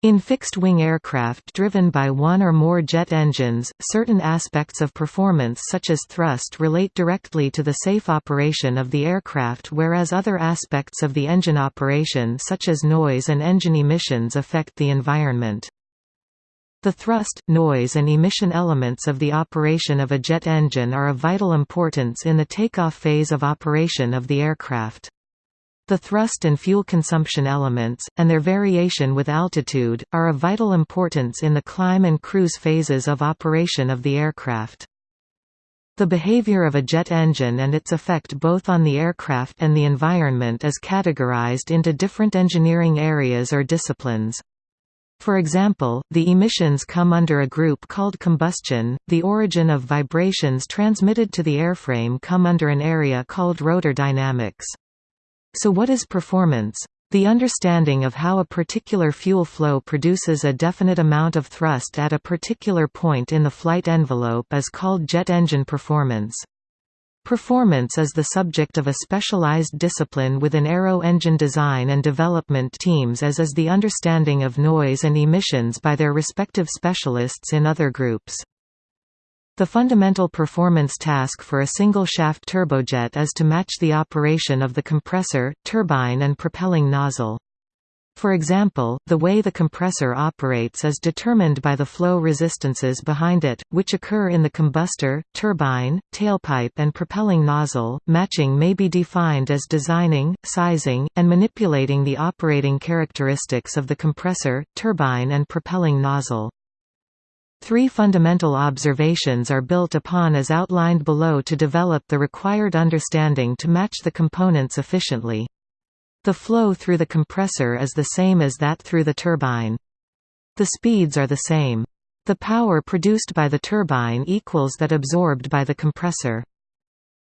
In fixed-wing aircraft driven by one or more jet engines, certain aspects of performance such as thrust relate directly to the safe operation of the aircraft whereas other aspects of the engine operation such as noise and engine emissions affect the environment. The thrust, noise and emission elements of the operation of a jet engine are of vital importance in the takeoff phase of operation of the aircraft. The thrust and fuel consumption elements, and their variation with altitude, are of vital importance in the climb and cruise phases of operation of the aircraft. The behavior of a jet engine and its effect both on the aircraft and the environment is categorized into different engineering areas or disciplines. For example, the emissions come under a group called combustion, the origin of vibrations transmitted to the airframe come under an area called rotor dynamics. So what is performance? The understanding of how a particular fuel flow produces a definite amount of thrust at a particular point in the flight envelope is called jet engine performance. Performance is the subject of a specialized discipline within aero engine design and development teams as is the understanding of noise and emissions by their respective specialists in other groups. The fundamental performance task for a single-shaft turbojet is to match the operation of the compressor, turbine and propelling nozzle. For example, the way the compressor operates is determined by the flow resistances behind it, which occur in the combustor, turbine, tailpipe and propelling nozzle. Matching may be defined as designing, sizing, and manipulating the operating characteristics of the compressor, turbine and propelling nozzle. Three fundamental observations are built upon as outlined below to develop the required understanding to match the components efficiently. The flow through the compressor is the same as that through the turbine. The speeds are the same. The power produced by the turbine equals that absorbed by the compressor.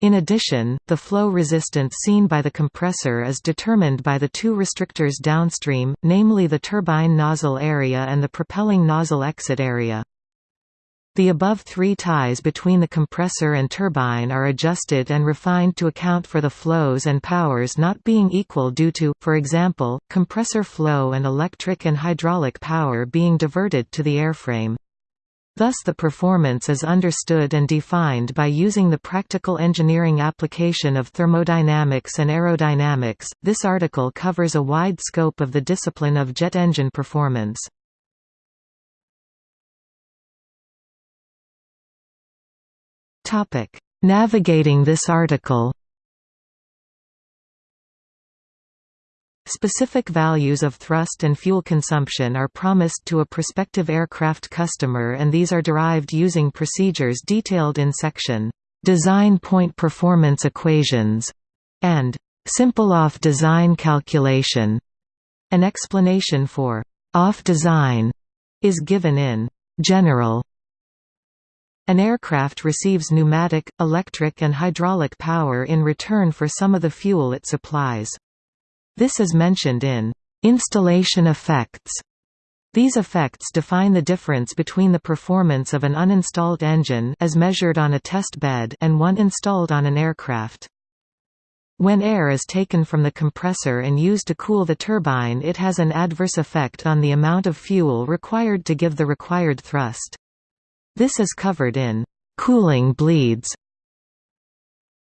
In addition, the flow resistance seen by the compressor is determined by the two restrictors downstream, namely the turbine nozzle area and the propelling nozzle exit area. The above three ties between the compressor and turbine are adjusted and refined to account for the flows and powers not being equal due to, for example, compressor flow and electric and hydraulic power being diverted to the airframe. Thus the performance is understood and defined by using the practical engineering application of thermodynamics and aerodynamics. This article covers a wide scope of the discipline of jet engine performance. Topic: Navigating this article. Specific values of thrust and fuel consumption are promised to a prospective aircraft customer and these are derived using procedures detailed in section Design Point Performance Equations and Simple Off Design Calculation. An explanation for off design is given in general an aircraft receives pneumatic, electric and hydraulic power in return for some of the fuel it supplies. This is mentioned in installation effects. These effects define the difference between the performance of an uninstalled engine as measured on a test bed and one installed on an aircraft. When air is taken from the compressor and used to cool the turbine it has an adverse effect on the amount of fuel required to give the required thrust. This is covered in cooling bleeds.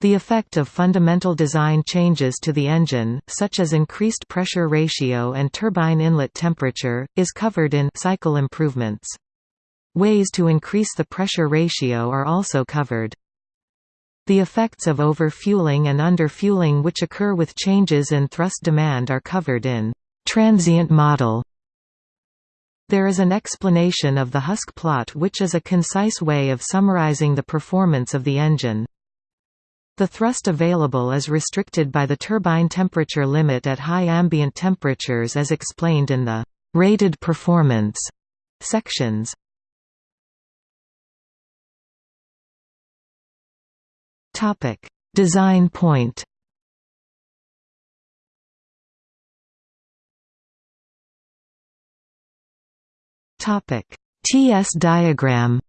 The effect of fundamental design changes to the engine, such as increased pressure ratio and turbine inlet temperature, is covered in cycle improvements. Ways to increase the pressure ratio are also covered. The effects of overfueling and underfueling which occur with changes in thrust demand are covered in transient model. There is an explanation of the Husk plot which is a concise way of summarizing the performance of the engine. The thrust available is restricted by the turbine temperature limit at high ambient temperatures as explained in the «rated performance» sections. Design point Topic: TS diagram.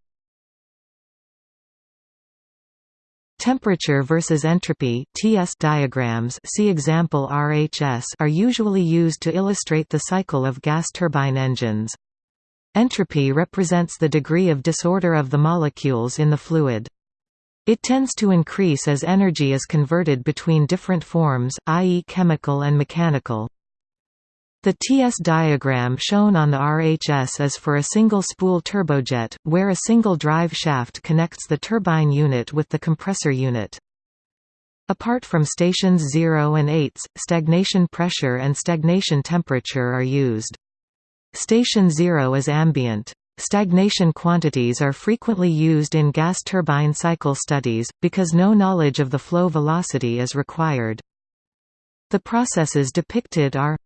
Temperature versus entropy TS diagrams see example RHS are usually used to illustrate the cycle of gas turbine engines. Entropy represents the degree of disorder of the molecules in the fluid. It tends to increase as energy is converted between different forms, i.e. chemical and mechanical. The TS diagram shown on the RHS is for a single spool turbojet, where a single drive shaft connects the turbine unit with the compressor unit. Apart from stations 0 and 8, stagnation pressure and stagnation temperature are used. Station 0 is ambient. Stagnation quantities are frequently used in gas turbine cycle studies, because no knowledge of the flow velocity is required. The processes depicted are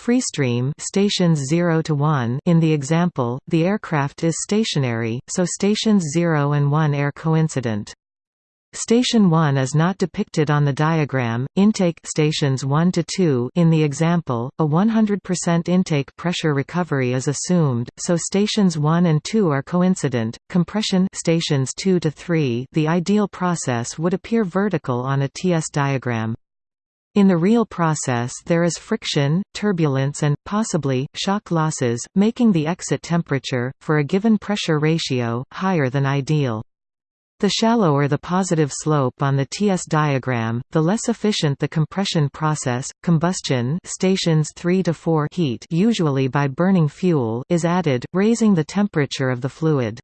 Freestream stations 0 to 1 in the example, the aircraft is stationary, so stations 0 and 1 are coincident. Station 1 is not depicted on the diagram. Intake stations 1 to 2 in the example, a 100% intake pressure recovery is assumed, so stations 1 and 2 are coincident. Compression stations 2 to 3, the ideal process would appear vertical on a TS diagram. In the real process there is friction, turbulence and, possibly, shock losses, making the exit temperature, for a given pressure ratio, higher than ideal. The shallower the positive slope on the TS diagram, the less efficient the compression process. Combustion stations 3 to 4 heat usually by burning fuel is added, raising the temperature of the fluid.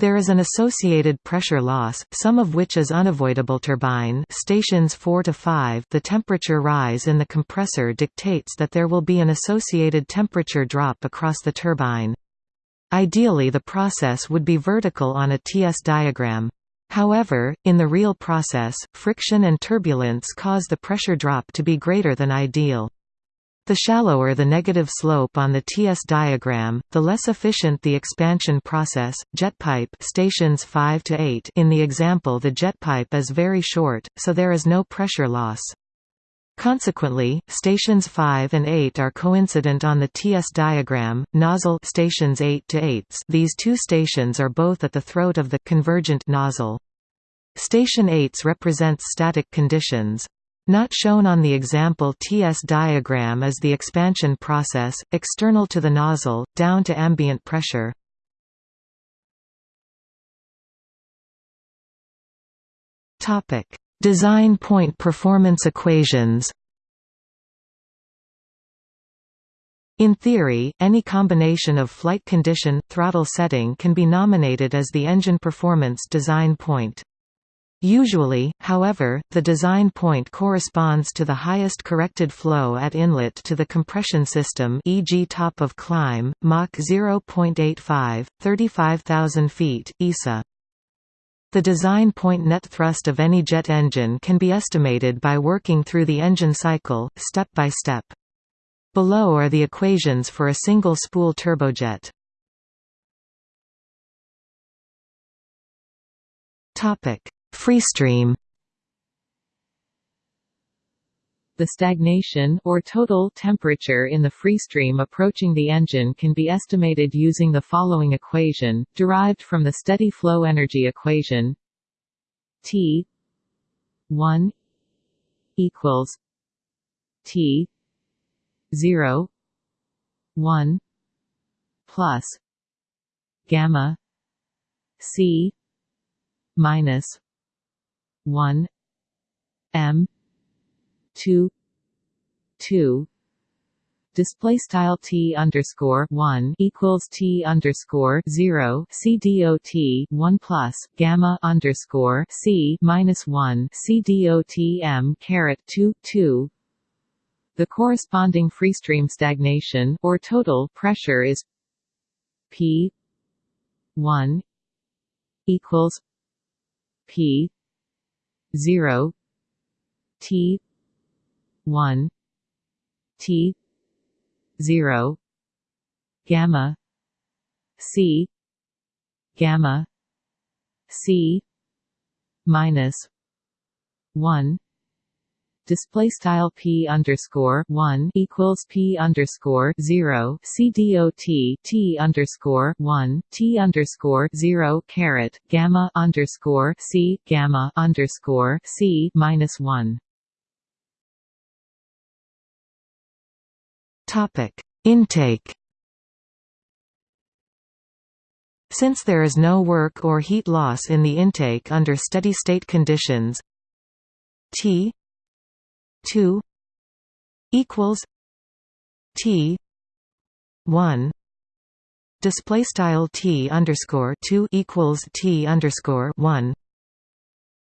There is an associated pressure loss, some of which is unavoidable turbine stations 4 to 5 the temperature rise in the compressor dictates that there will be an associated temperature drop across the turbine. Ideally the process would be vertical on a TS diagram. However, in the real process, friction and turbulence cause the pressure drop to be greater than ideal. The shallower the negative slope on the TS diagram, the less efficient the expansion process. Jet pipe stations 5 to 8 in the example the jet pipe is very short, so there is no pressure loss. Consequently, stations 5 and 8 are coincident on the TS diagram. Nozzle stations 8 to 8. These two stations are both at the throat of the convergent nozzle. Station 8 represents static conditions. Not shown on the example TS diagram is the expansion process, external to the nozzle, down to ambient pressure. Design point performance equations In theory, any combination of flight condition, throttle setting can be nominated as the engine performance design point. Usually, however, the design point corresponds to the highest corrected flow at inlet to the compression system e.g. top of climb, Mach 0.85, 35,000 feet, ESA. The design point net thrust of any jet engine can be estimated by working through the engine cycle, step by step. Below are the equations for a single spool turbojet. Topic Freestream The stagnation or total temperature in the freestream approaching the engine can be estimated using the following equation, derived from the steady flow energy equation T 1 equals T 0 1 plus gamma C minus 1 m 2 2 display style t underscore 1 equals t underscore 0 c dot 1 plus gamma underscore c minus 1 c dot m caret 2 2 the corresponding freestream stagnation or total pressure is p 1 equals p 0 T one T zero gamma C gamma C minus one display style p underscore one equals p underscore zero c dot t underscore one t underscore zero caret gamma underscore c gamma underscore c minus one. Topic intake. Since there is no work or heat loss in the intake under steady-state conditions, T 2 equals T 1 display style T underscore 2 equals T underscore 1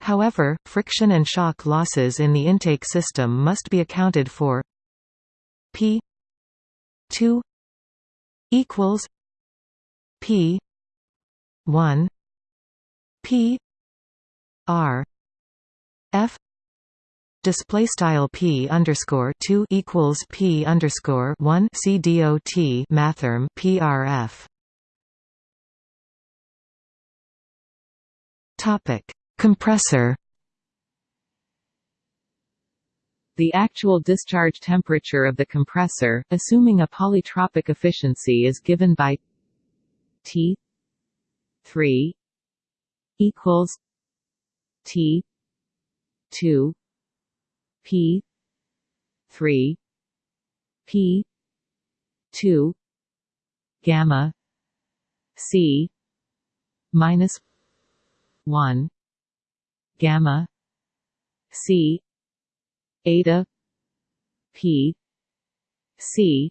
However, friction and shock losses in the intake system must be accounted for. P 2 equals P 1 P R F display style p underscore 2 equals p underscore 1 c dot mathrm prf topic compressor. The actual discharge temperature of the compressor assuming a polytropic efficiency is given by T 3 equals T two P. three. P. two. Gamma. C. minus one. Gamma. C. Eta. P. C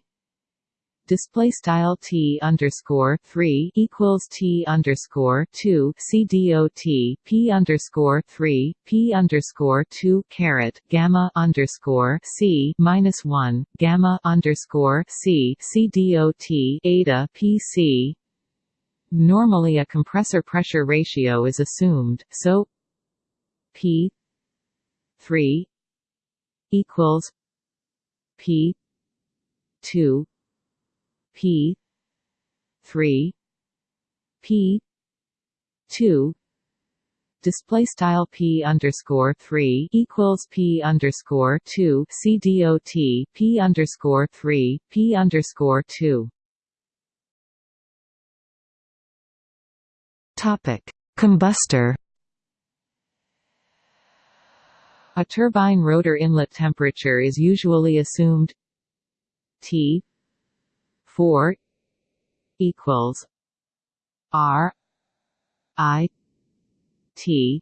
display style t underscore three equals t underscore two c dot p underscore three p underscore two caret gamma underscore c minus one gamma underscore c c dot eta p c. Normally, a compressor pressure ratio is assumed, so p three equals p two P. three. P. two. Display style p underscore three equals p underscore two. C dot p underscore three p underscore two. Topic: Combustor. A turbine rotor inlet temperature is usually assumed T four equals R I T.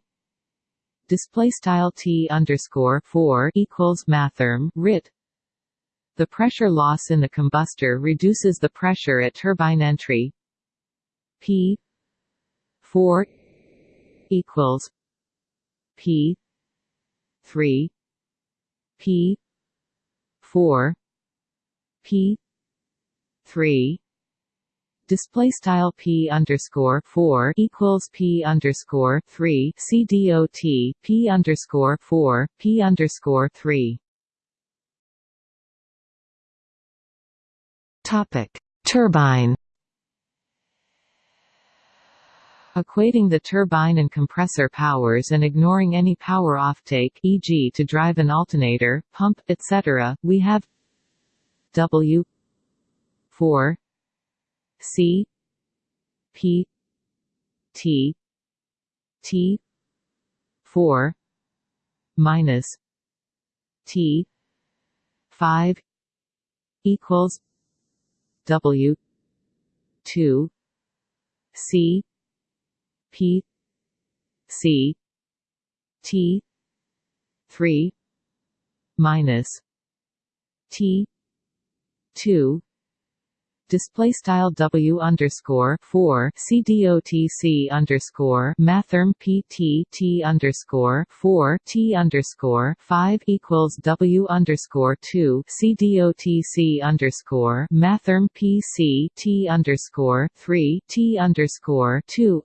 Display style T underscore four equals mathrm rit the pressure loss in the combustor reduces the pressure at turbine entry. P four equals P three P four P three display style p underscore four equals p underscore three c dot p underscore four p underscore three. Topic: Turbine. Equating the turbine and compressor powers and ignoring any power offtake, e.g., to drive an alternator, pump, etc., we have W four C P T T four minus T five equals W two C P C T three minus T two display style W underscore four C dotc underscore mathrm PT T underscore four T underscore five equals W underscore two C dotc underscore mathrm PC T underscore three T underscore two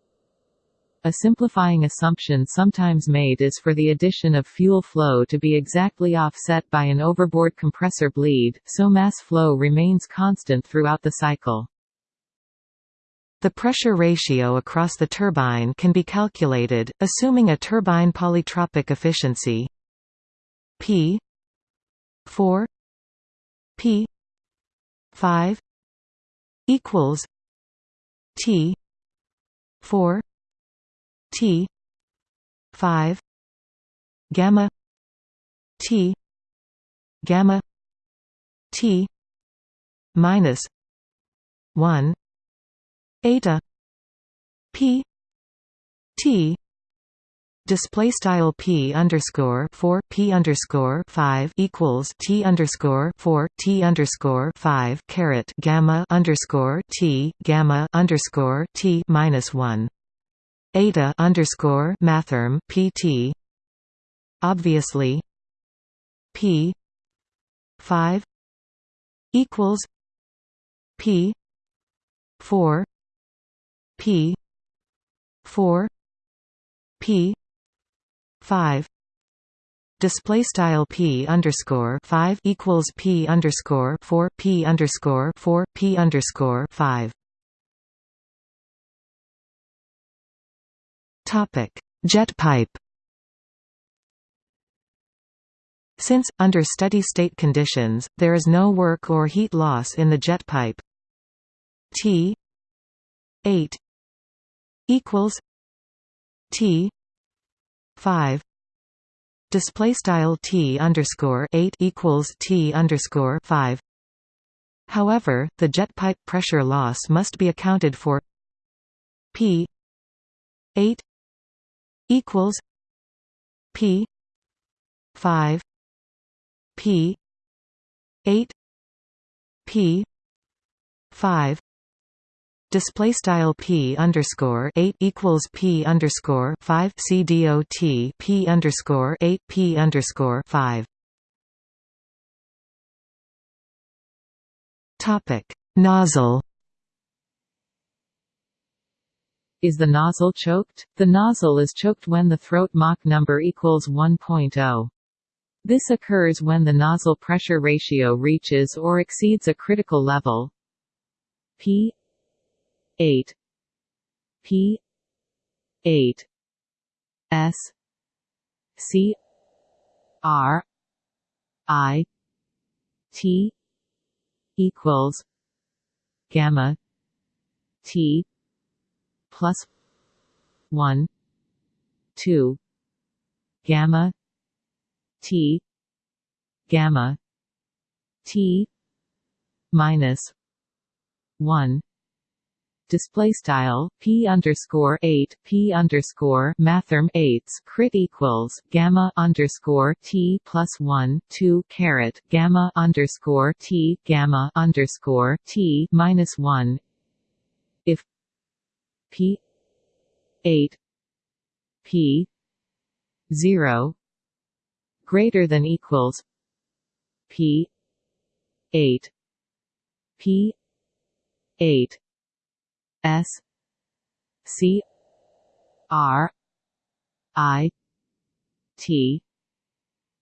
a simplifying assumption sometimes made is for the addition of fuel flow to be exactly offset by an overboard compressor bleed, so mass flow remains constant throughout the cycle. The pressure ratio across the turbine can be calculated, assuming a turbine polytropic efficiency P 4 p 5 equals t 4 t 5 gamma t gamma t minus 1 eta p t display style p underscore 4 p underscore 5 equals t underscore 4 t underscore 5 caret gamma underscore t gamma underscore t minus 1 eta underscore mathrm pt obviously p 5 equals p 4 p 4 p 5 display style p underscore 5 equals p underscore 4 p underscore 4 p underscore 5 topic. Jet pipe since, under steady-state conditions, there is no work or heat loss in the jet pipe. T 8 equals T 5 display style T underscore 8 equals T underscore 5 however the jet pipe pressure loss must be accounted for. P 8 equals P 5 P eight P five. Display style p underscore 8 equals p underscore 5 c dot p underscore 8 p underscore 5 topic nozzle Is the nozzle choked? The nozzle is choked when the throat Mach number equals 1.0. This occurs when the nozzle pressure ratio reaches or exceeds a critical level P 8 P 8 S C R I T equals gamma T plus one two gamma T gamma T minus one. Display style p underscore eight p underscore mathrm eights crit equals gamma underscore t plus one two caret gamma underscore t gamma underscore t minus one p eight p zero greater than equals P eight P eight S C R I T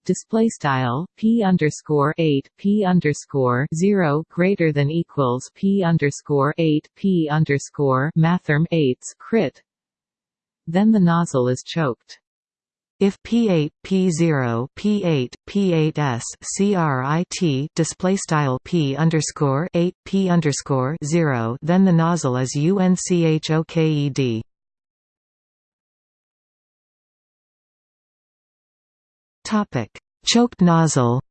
display style p underscore 8 p underscore 0 greater than equals p underscore 8 p underscore mathrm 8s crit then the nozzle is choked if P8, P0, P8, P8s CRIT display style P underscore 8, P underscore 0, then the nozzle is UNCHOKED. Choked nozzle.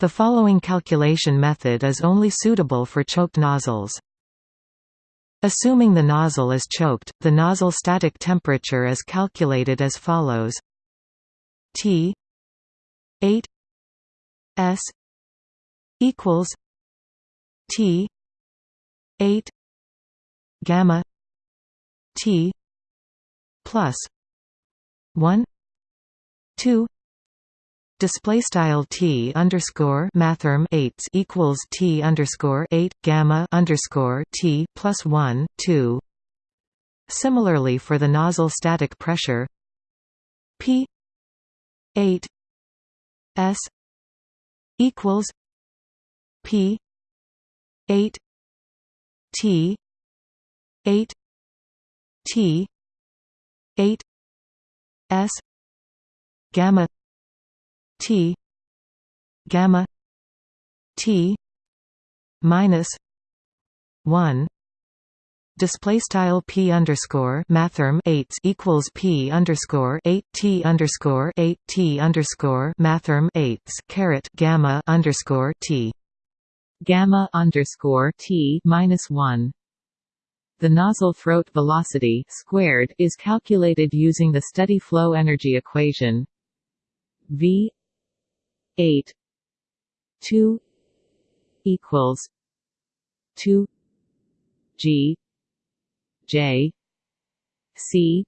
The following calculation method is only suitable for choked nozzles. Assuming the nozzle is choked, the nozzle static temperature is calculated as follows T 8 S equals T 8 gamma T plus 1 2 display style t underscore mathrm eight equals t underscore eight gamma underscore t plus one two. Similarly, for the nozzle static pressure, p eight s equals p eight t eight t eight s gamma T gamma T minus one display style p underscore mathrm 8 equals p underscore 8 t underscore 8 t underscore mathrm 8 caret gamma underscore t gamma underscore t minus one. The nozzle throat velocity squared is calculated using the steady flow energy equation v 8 2 equals 2 g j c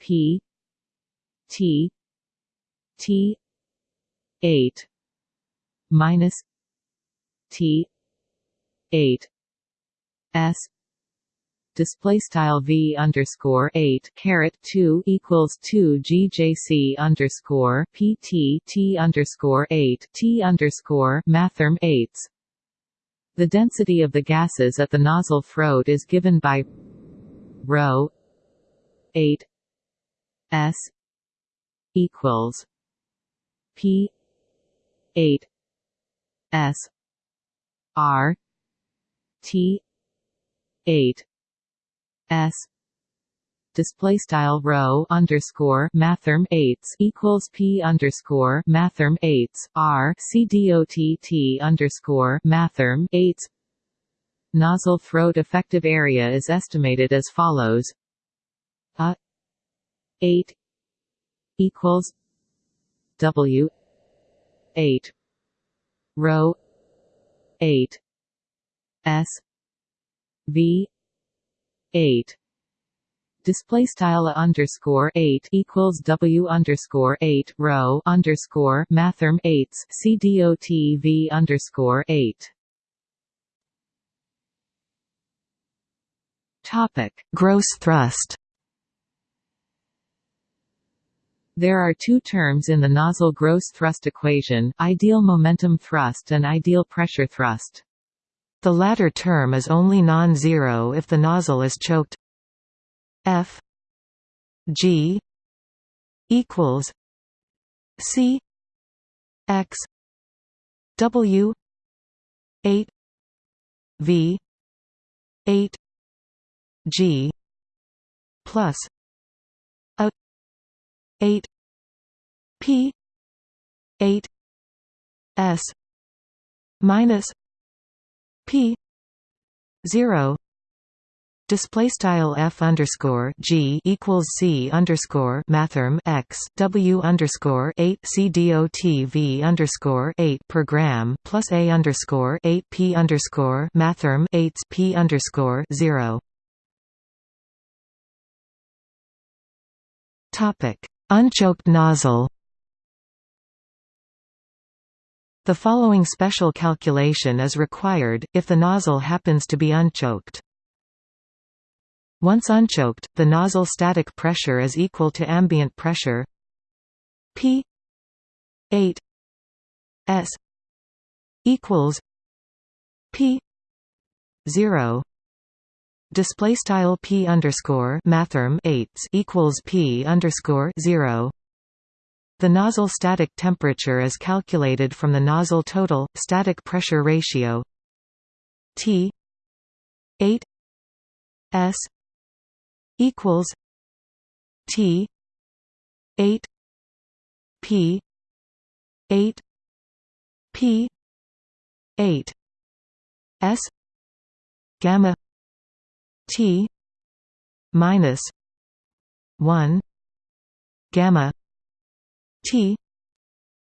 p t t 8 minus T eight S display style V underscore eight caret two equals two GJC underscore PT T underscore eight T underscore mathrm eights. The density of the gases at the nozzle throat is given by rho eight S equals P eight S R T eight S. Display style rho underscore mathrm eights equals P underscore mathrm eights R C dot T underscore mathrm eights. Nozzle throat effective area is estimated as follows. A 8 equals W 8 rho 8 S V eight. Display style underscore eight equals W underscore eight rho underscore mathrm eights V underscore eight. Topic. Gross thrust. There are two terms in the nozzle gross thrust equation, ideal momentum thrust and ideal pressure thrust. The latter term is only non-zero if the nozzle is choked. F G equals C X W eight V eight G plus a 8 p 8 s minus p 0 Display style f underscore g equals c underscore mathrm x w underscore eight c dot v underscore eight per gram plus a underscore eight p underscore mathrm eight p underscore zero. Topic Unchoked nozzle The following special calculation is required, if the nozzle happens to be unchoked. Once unchoked, the nozzle static pressure is equal to ambient pressure P 8 S equals P 0 display style p underscore mathrm eights equals p underscore zero. The nozzle static temperature is calculated from the nozzle total static pressure ratio T eight S equals T eight P eight P eight S gamma T minus one gamma T.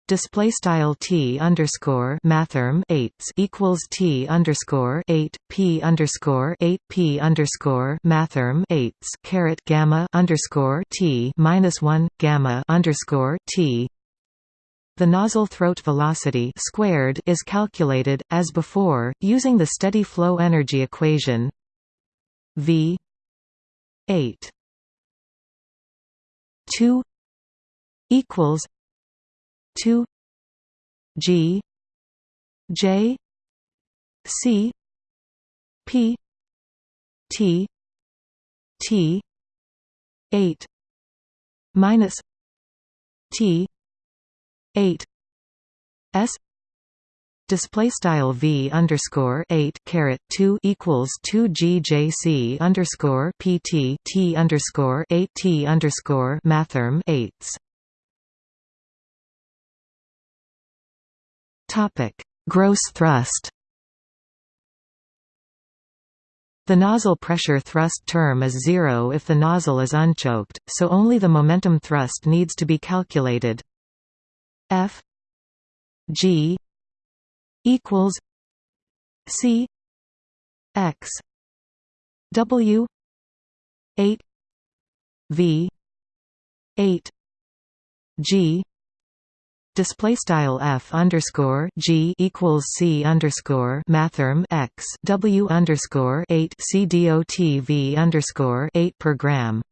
Display style T underscore mathrm eights equals T underscore eight P underscore eight P underscore mathrm eights caret gamma underscore T minus one gamma underscore T. The nozzle throat velocity squared is calculated, as before, using the steady flow energy equation V eight two equals two G J C P T T eight minus T 8 s display style v underscore 8 caret 2 equals 2 gjc underscore pt t underscore 8 t underscore mathrm 8s topic gross thrust the nozzle pressure thrust term is zero if the nozzle is unchoked, so only the momentum thrust needs to be calculated. F G equals C X W eight V eight G Display style f underscore g equals c underscore mathrm x w underscore eight c v underscore eight per gram.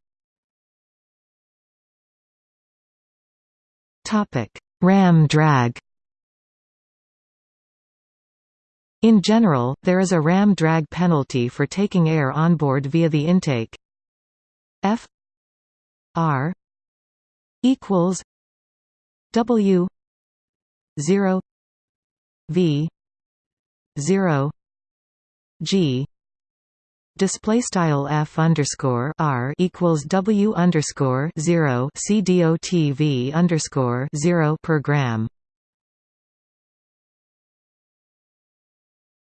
Topic: Ram drag. In general, there is a ram drag penalty for taking air on board via the intake. F R equals W zero V zero G display style f underscore r equals w underscore zero c underscore zero per gram.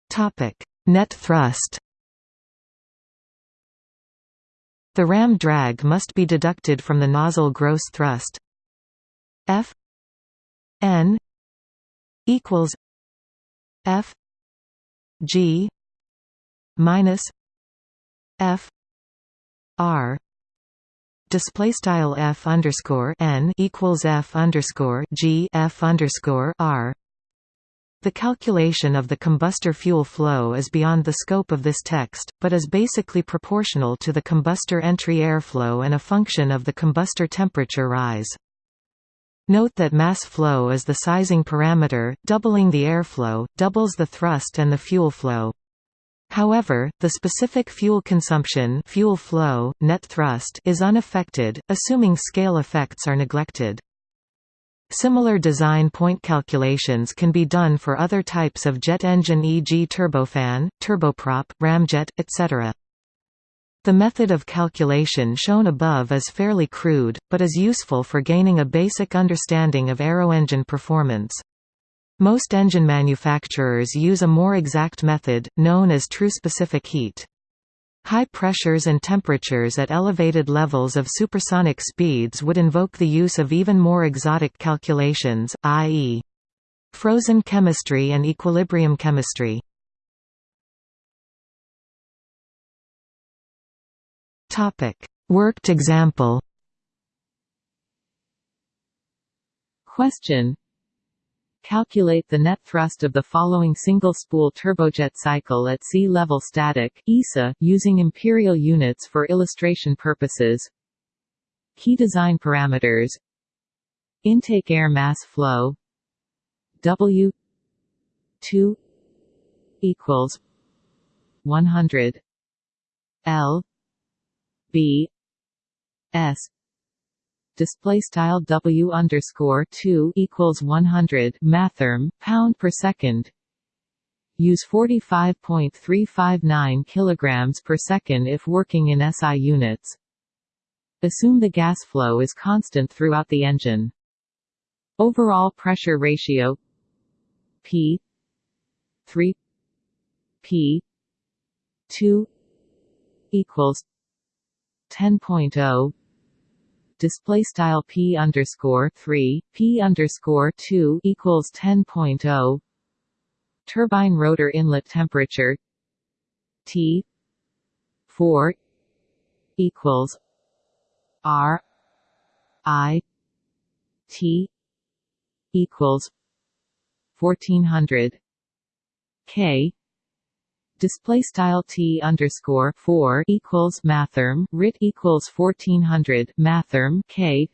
Topic net thrust. The ram drag must be deducted from the nozzle gross thrust. F N equals F G minus F R display style F underscore N equals F underscore G F underscore R the calculation of the combustor fuel flow is beyond the scope of this text, but is basically proportional to the combustor entry airflow and a function of the combustor temperature rise. Note that mass flow is the sizing parameter, doubling the airflow, doubles the thrust and the fuel flow. However, the specific fuel consumption fuel flow, net thrust is unaffected, assuming scale effects are neglected. Similar design point calculations can be done for other types of jet engine e.g. turbofan, turboprop, ramjet, etc. The method of calculation shown above is fairly crude, but is useful for gaining a basic understanding of aeroengine performance. Most engine manufacturers use a more exact method, known as true specific heat. High pressures and temperatures at elevated levels of supersonic speeds would invoke the use of even more exotic calculations, i.e. frozen chemistry and equilibrium chemistry. Topic: Worked example. Question Calculate the net thrust of the following single-spool turbojet cycle at sea level static (ESA) using imperial units for illustration purposes. Key design parameters: Intake air mass flow W 2 equals 100 L B S. Display style W underscore two equals one hundred mathrm pound per second. Use 45.359 kilograms per second if working in SI units. Assume the gas flow is constant throughout the engine. Overall pressure ratio P 3 P 2 equals 10.0 display style p underscore 3 p underscore 2 equals 10.0 turbine rotor inlet temperature T 4 equals R I T equals 1400 K display style t underscore four equals mathrm rit equals fourteen hundred mathrm k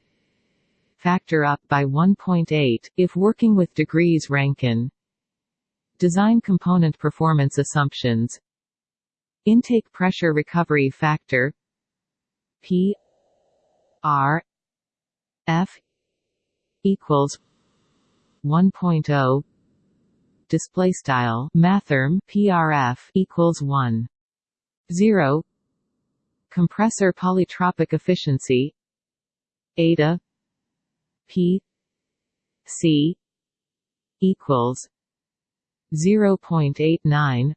factor up by 1.8 if working with degrees Rankine. Design component performance assumptions. Intake pressure recovery factor P R F equals 1.0 display style mathrm prf equals 1 0 compressor polytropic efficiency eta p c equals 0.89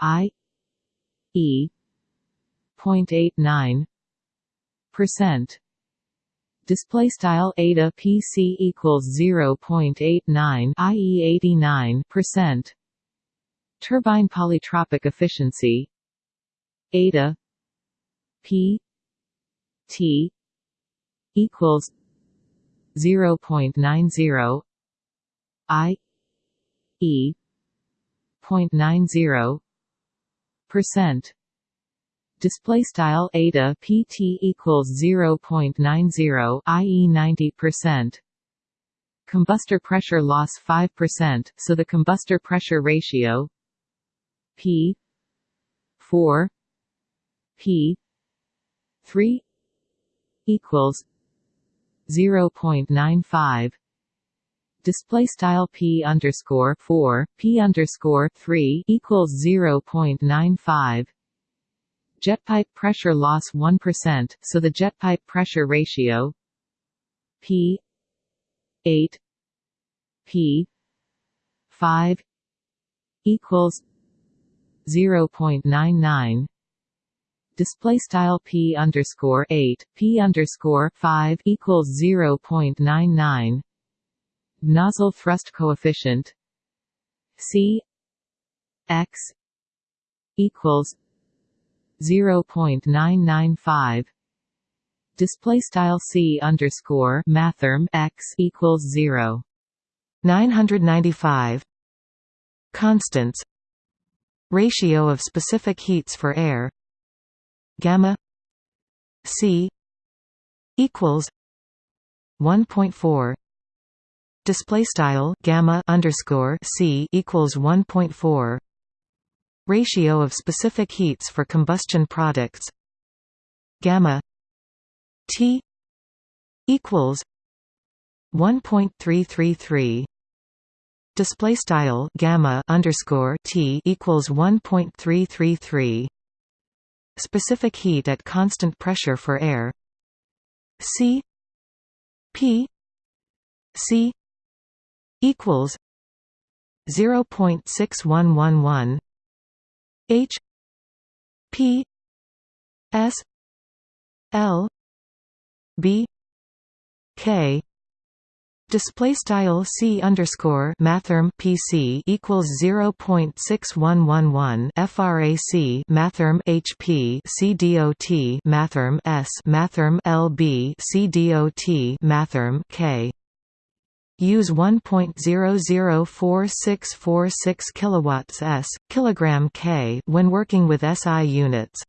i e 0.89 percent display style eta pc equals 0.89 i.e. 89 percent turbine polytropic efficiency eta p t equals 0.90 i e 0.90 percent display style eta pt equals 0.90 i.e. 90% combustor pressure loss 5% so the combustor pressure ratio p 4 p 3 equals 0.95 display style p underscore 4 p underscore 3 equals 0.95 Jet pipe pressure loss 1%, so the jet pipe pressure ratio P 8 P 5 equals 0.99 display style p underscore 8 p underscore 5 equals 0.99 nozzle thrust coefficient c x equals 0.995 display style c underscore mathrm x equals 0 995 constants ratio of specific heats for air. Gamma. C equals 1.4 display style gamma underscore c equals 1.4 Ratio of specific heats for combustion products. Gamma T equals 1.333 display style gamma underscore T equals 1.333 specific heat at constant pressure for air. C P C equals 0.6111 H P S L B K. Display style C underscore mathrm PC equals zero point six one one one FRAC mathrm HP CDOT mathrm S mathrm LB CDOT mathrm K use 1.004646 kilowatts s kilogram k when working with SI units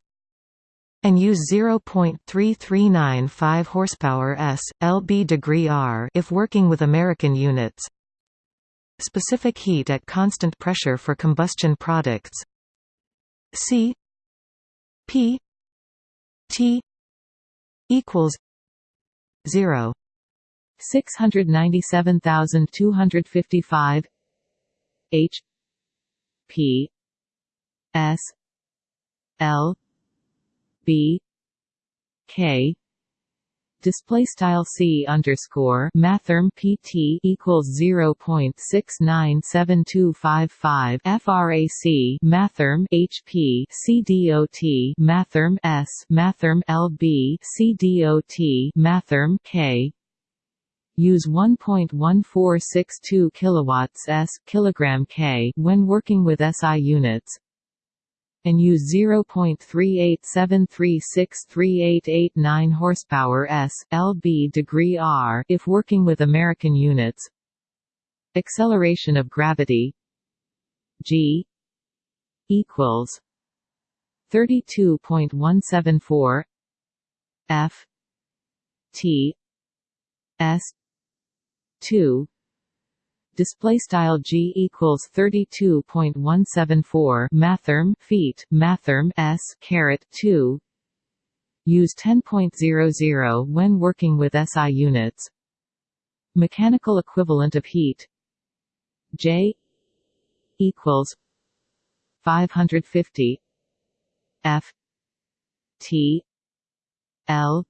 and use 0.3395 horsepower s lb degree r if working with American units. Specific heat at constant pressure for combustion products. C P T equals 0 697255 H. P. S. L. B. K. Display style c underscore mathrm pt equals zero point six nine seven two five five frac mathrm hp cdot mathrm s mathrm lb cdot mathrm k use 1.1462 kilowatts s kilogram k when working with SI units and use 0.3873638889 horsepower s lb degree r if working with American units. Acceleration of gravity g equals 32.174 f t s 2 display style g equals 32.174 mathrm feet mathrm s caret 2 use 10.00 when working with SI units. Mechanical equivalent of heat. J equals 550 F T L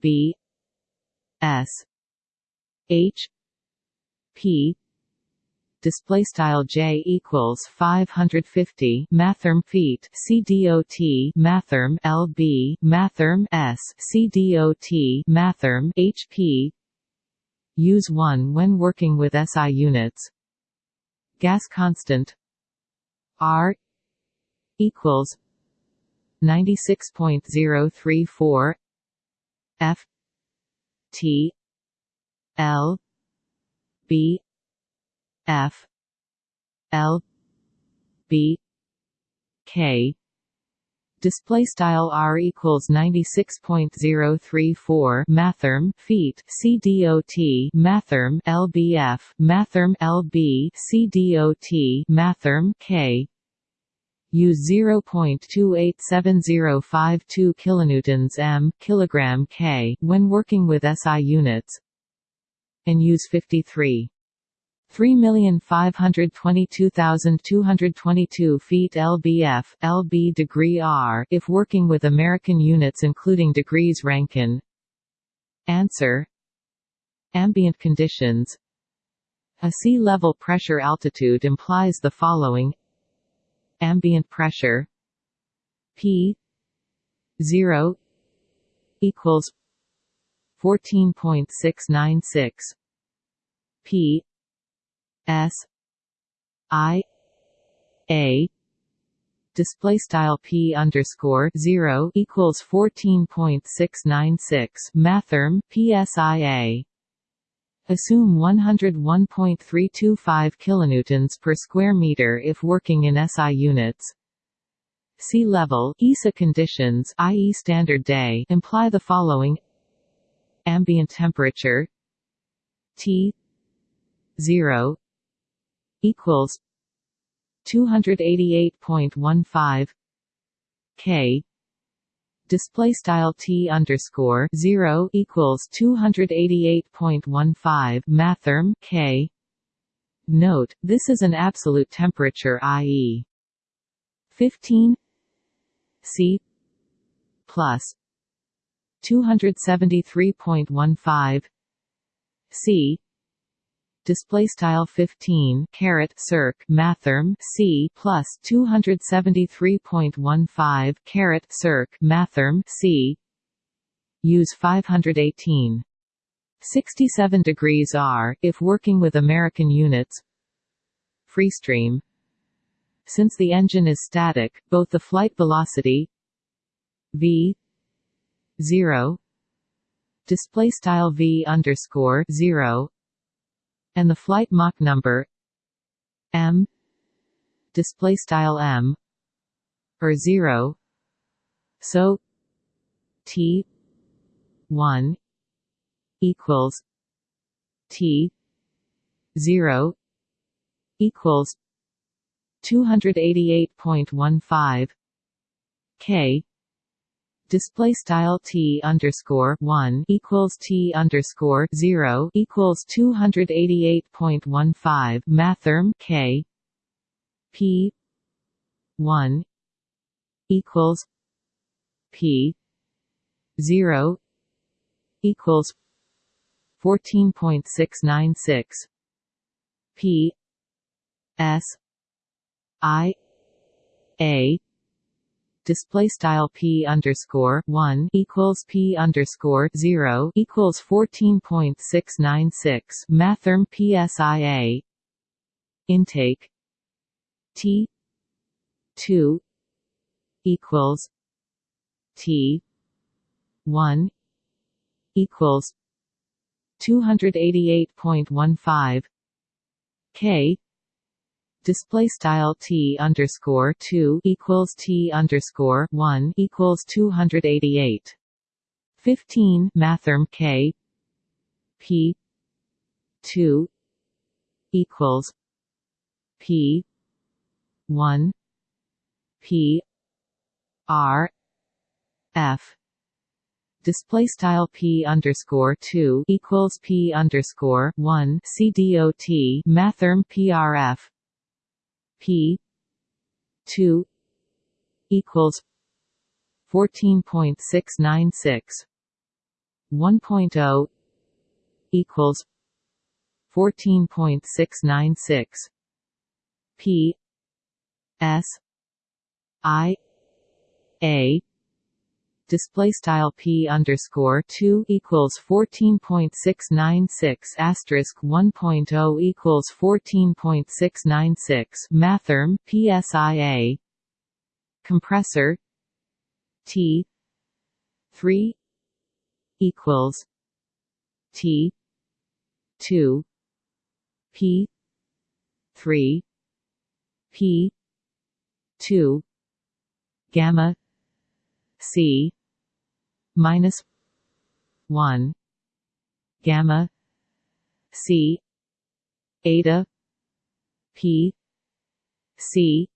B S H P display style j equals 550 mathrm feet c dot mathrm lb mathrm s c dot mathrm hp use 1 when working with SI units. Gas constant r equals 96.034 f t l b f l b k. Display style r equals 96.034 mathrm feet c dot mathrm lbf mathrm lb c dot mathrm k. Use 0.287052 kilonewtons m kilogram k when working with SI units and use 53 3,522,222 feet lbf lb degree r if working with American units including degrees Rankine Answer. Ambient conditions. A sea level pressure altitude implies the following. Ambient pressure. P. 0 equals 14.696 P. S. I. A. Display style p underscore zero equals fourteen point six nine six. Mathrm psia Assume 101.325 kilonewtons per square meter if working in SI units. Sea level ESA conditions i.e. standard day imply the following ambient temperature T 0 equals 288.15 K display style t underscore zero equals two hundred eighty eight point one five mathrm k. Note: This is an absolute temperature, i.e., fifteen C plus two hundred seventy three point one five. C. Display style 15 caret circ mathrm. C plus 273.15 caret circ mathrm. C. Use 518 67 degrees r if working with American units. Freestream since the engine is static both the flight velocity v 0 display style v underscore 0 and the flight Mach number m. Display style m or 0 so t 1 equals t 0 equals 288.15 k display style t underscore one equals t underscore zero equals two hundred eighty eight point one five mathrm k p one equals p zero equals fourteen point six nine six p s i a display style p underscore one equals p underscore zero equals fourteen point six nine six mathrm psia intake. T two equals t one equals two hundred eighty eight point one five k display style t underscore two equals t underscore one equals two hundred eighty eight. Fifteen mathrm k p two equals p one p r f display style p underscore 2 equals p underscore 1 c dot mathrm prf p 2 equals 14.696 1.0 equals 14.696 p s i a display style p underscore 2 equals 14.696 asterisk 1.0 equals 14.696 mathrm psia compressor t 3 equals t 2 p 3 p 2 gamma c minus 1 gamma c eta p c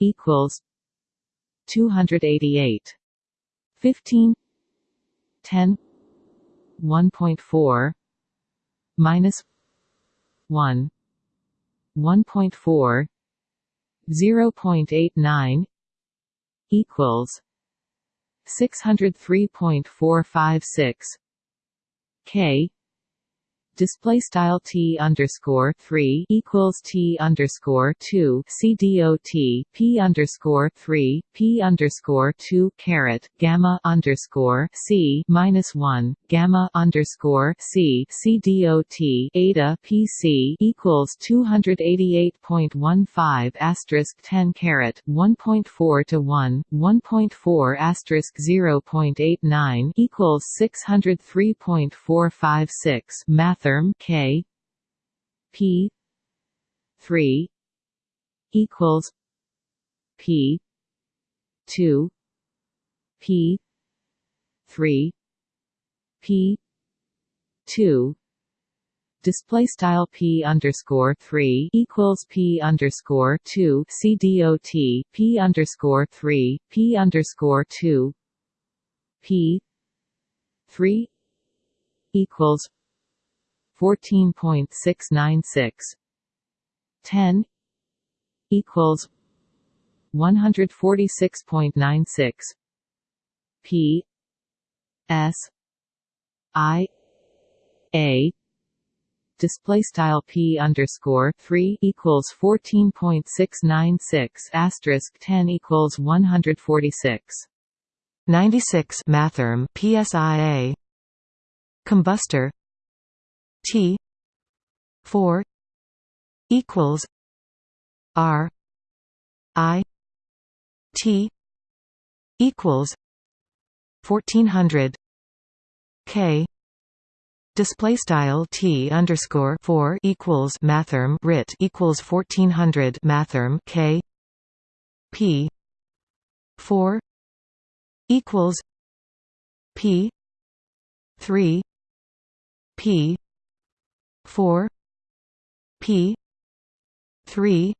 equals 288 15 10 1.4 minus 1 1.4 0.89 equals 603.456 K display style t underscore three equals t underscore two c dot p underscore three p underscore two caret gamma underscore c minus one gamma underscore c c dot eta pc equals two hundred eighty eight point one five asterisk ten caret one point four to one one point four asterisk zero point eight nine equals six hundred three point four five six math therm K P three equals P two P three P two. Display style p underscore three equals p underscore two. C dot p underscore three p underscore two. P three equals 14.696 10 equals 146.96 p s i a. Display style p underscore 3 equals 14.696 asterisk 10 equals 146 96 mathrm psia combustor T four equals R I T equals fourteen hundred K display style T underscore four equals mathrm rit equals fourteen hundred mathrm K P four equals P three P 4 p 3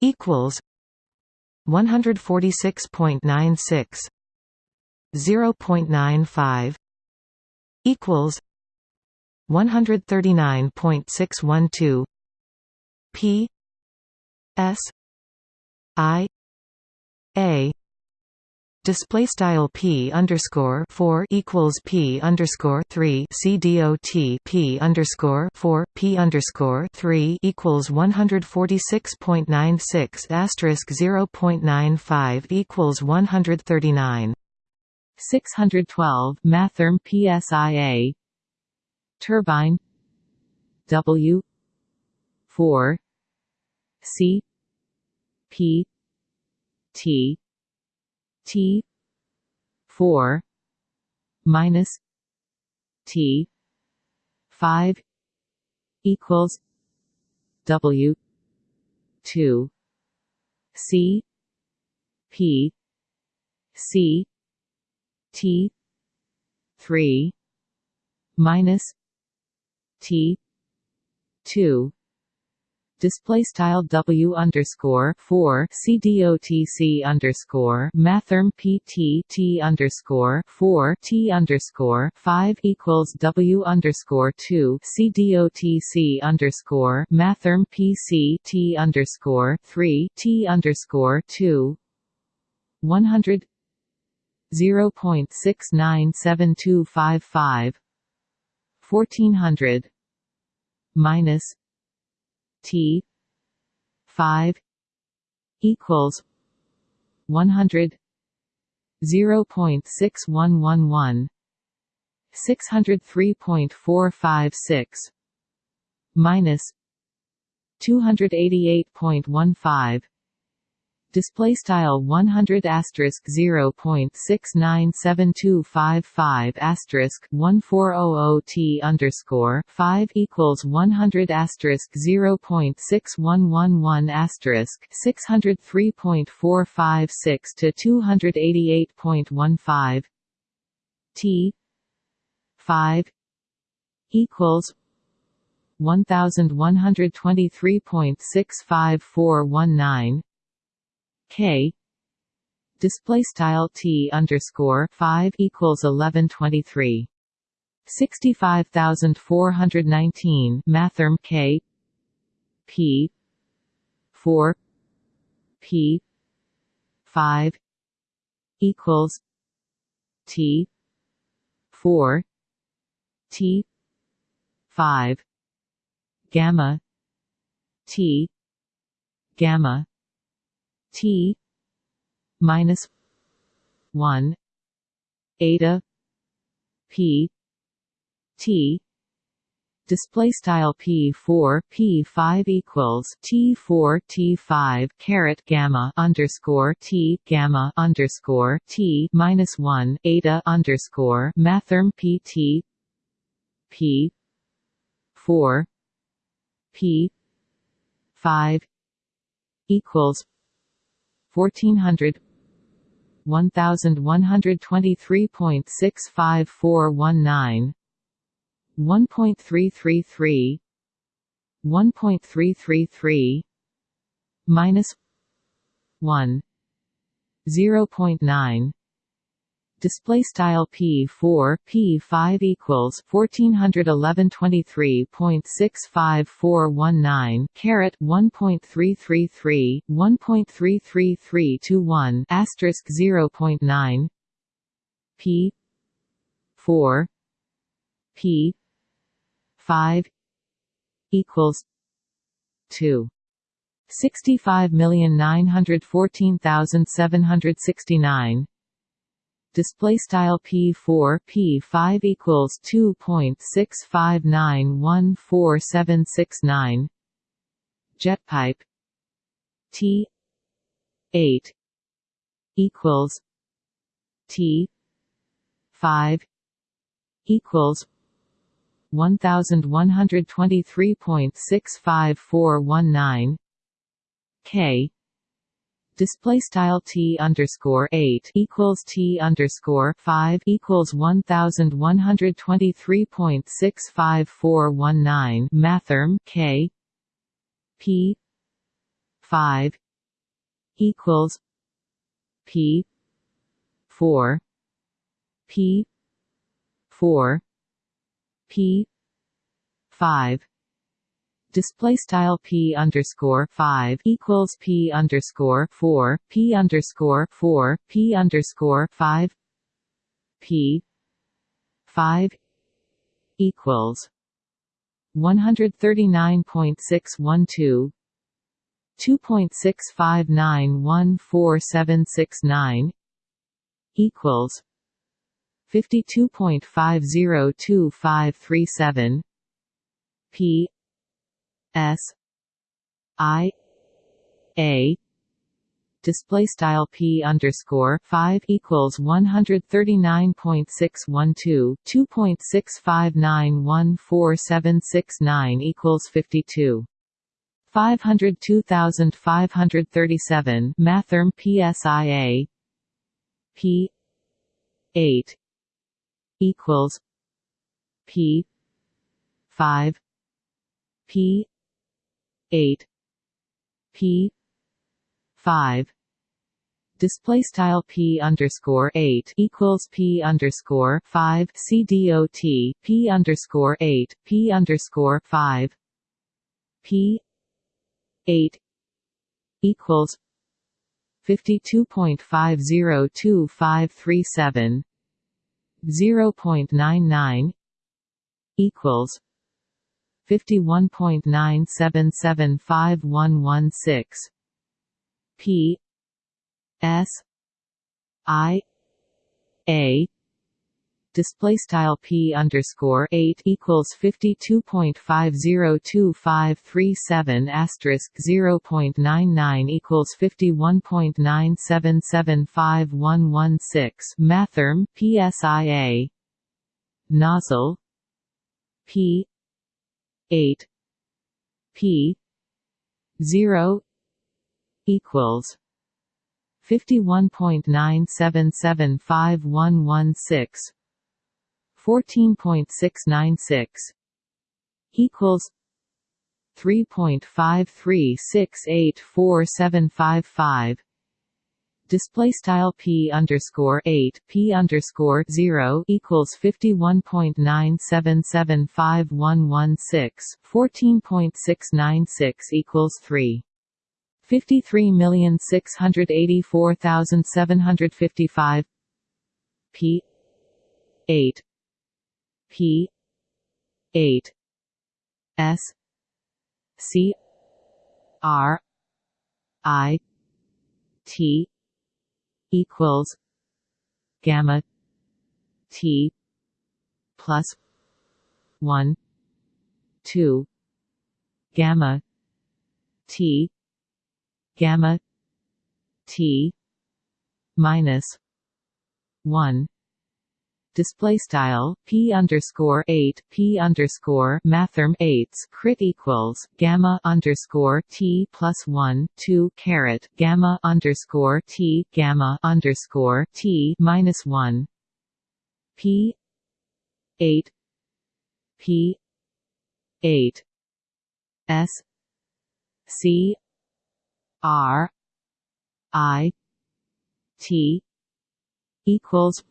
equals 146.96 0.95 equals 139.612 p s i a display style p underscore four equals p underscore three c dot p underscore four p underscore three equals one hundred forty six point nine six asterisk zero point nine five equals one hundred thirty nine. 612 mathrm psia turbine. W. 4 c p t T four minus T five equals W two C P C T three minus T two display style W underscore four CDOTC underscore mathrm PT T underscore four T underscore five equals W underscore two CDOTC underscore mathrm PC T underscore three T underscore two. One hundred zero point six nine seven two five five. Fourteen hundred minus T five equals one hundred zero point six one one one six hundred three point four five six minus two hundred eighty eight point one five display style 100 asterisk 0.697255 asterisk 1400 t underscore 5 equals 100 asterisk 0.6111 asterisk 603.456 to 288.15 t 5 equals 1123.65419 K. Display style T underscore 5 equals 1123 65419 mathrm K. P. 4 P. 5 equals T. 4 T. 5 gamma T gamma T minus one eta P T display style p4 p5 equals t4 t5 caret gamma underscore t gamma underscore t minus 1 eta underscore mathrm p 4 p 5 equals 1400 1123.65419 1.333 1.333 minus 1 0.9 display style p4 p5 equals 1411.23.65419 caret 1.333 1.33321 asterisk 0.9 p 4 p 5 equals 2 65914769 display style p4 p5 equals 2.659147769 jet pipe. T 8 equals t 5 equals 1123.65419 k display style t underscore eight equals t underscore five equals one thousand one hundred twenty three point six five four one nine mathrm k p five equals p four p four p five display style p underscore five equals p underscore four p underscore four p underscore five p five equals one hundred thirty nine point six one two two point six five nine one four seven six nine equals fifty two S I A display style p underscore five equals one hundred thirty nine point six one two two point six five nine one four seven six nine equals fifty two. Five hundred two thousand five hundred thirty seven Mathrm PSIA P eight equals P five P eight. P. five. Display style p underscore eight equals p underscore five c dot p underscore eight p underscore five. P eight equals fifty two point five zero two five three seven zero point nine nine equals fifty one point nine seven seven five one one six. P. S. I. A. Display style p underscore eight equals fifty two point five zero two five three seven asterisk zero point nine nine equals fifty one point nine seven seven five one one six. Mathrm PSIA nozzle P 8 p 0 equals 51.9775116 14.696 equals 3.53684755 eight P zero equals fifty one point nine seven seven five one one six fourteen point six nine six equals three. point five three six eight four seven five five display style p underscore 8 p underscore 0 equals 51.97751116 14.696 equals 3 Fifty-three million six hundred eighty-four thousand seven hundred fifty-five P eight P eight S C R I T equals gamma T plus one two gamma T gamma T minus one display style p underscore eight p underscore mathrm eights crit equals gamma underscore t plus one two caret gamma underscore t gamma underscore t minus one. P eight p eight. S c R I T equals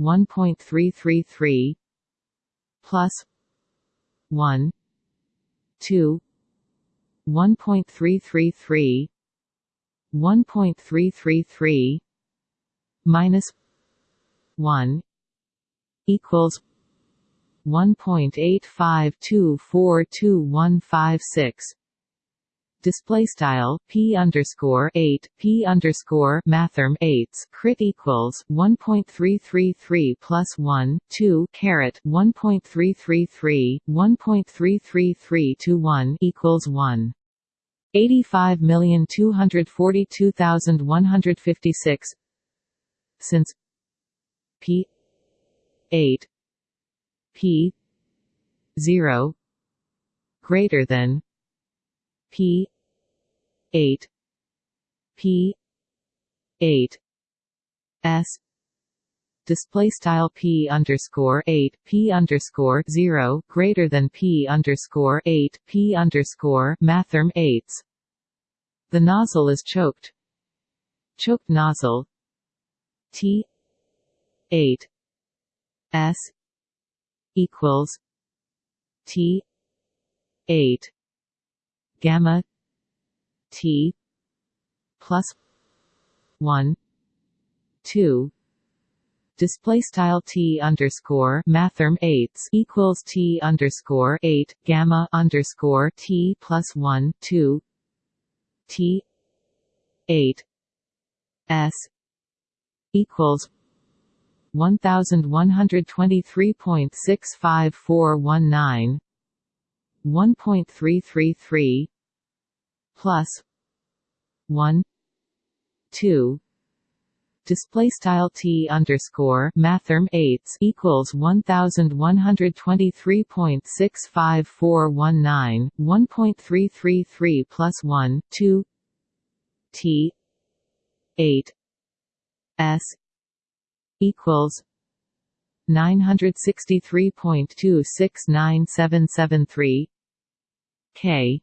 1.333 plus 1 2 1.333 1.333 minus 1 equals 1.85242156 display style p underscore eight p underscore mathrm eights crit equals one point three three three plus one two caret one point three three three one point three three three two one equals one. 85,242,156 Since P 8 P 0 greater than P eight. P. eight. S. Display style p underscore eight p underscore zero greater than p underscore eight p underscore mathrm eights. The nozzle is choked. Choked nozzle. T. eight. S. equals T. eight. Gamma T plus one two. Display style t underscore mathrm eights equals t underscore eight gamma underscore t plus one two. T eight s equals one thousand one 1 2 display style t underscore mathrm eights equals one thousand one hundred twenty three point six five four one nine one point three three three plus one two t eight s equals nine hundred sixty three point two six nine seven seven three k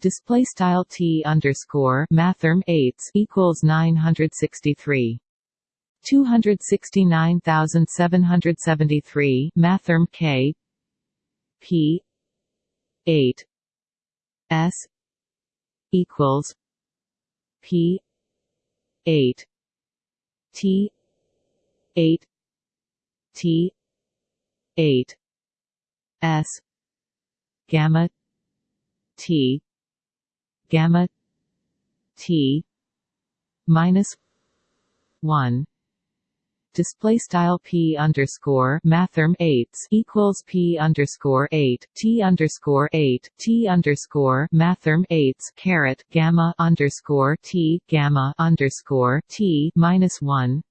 display style t underscore mathrm eights equals 963 269773 mathrm k. P 8 s equals p 8 t 8 t 8 s gamma t gamma t minus 1 display style p underscore mathrm eights equals p underscore eight t underscore eight t underscore mathrm eights caret gamma underscore t gamma underscore t minus one.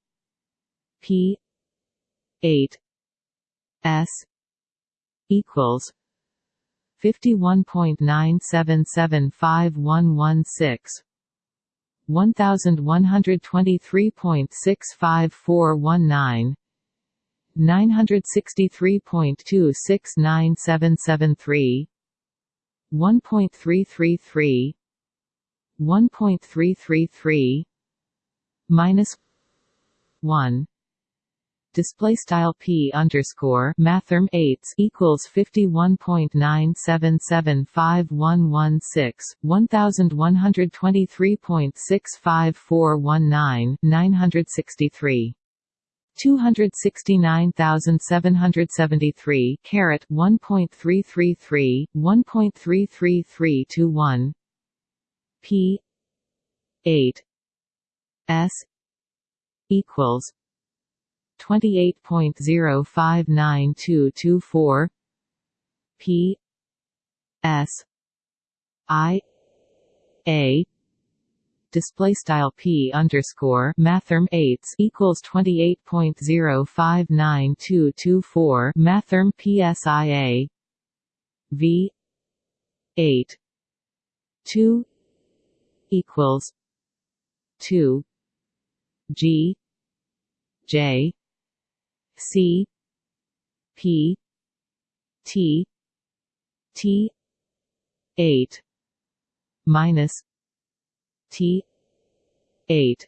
P eight s equals fifty one point nine seven seven five one one six. 1123.65419 963.269773 1.333 1.333 minus 1 display style p underscore mathrm eights equals fifty one point nine seven seven five one one six one thousand one hundred twenty three point six five four one nine nine hundred sixty three. 269,773 caret 1.333 1.33321 p 8 s equals 28.059224 p. S. I. A. Display style p underscore mathrm eights equals twenty eight point zero five nine two two four. Mathrm psia v. eight. two. equals two. G. J C P T T eight minus T eight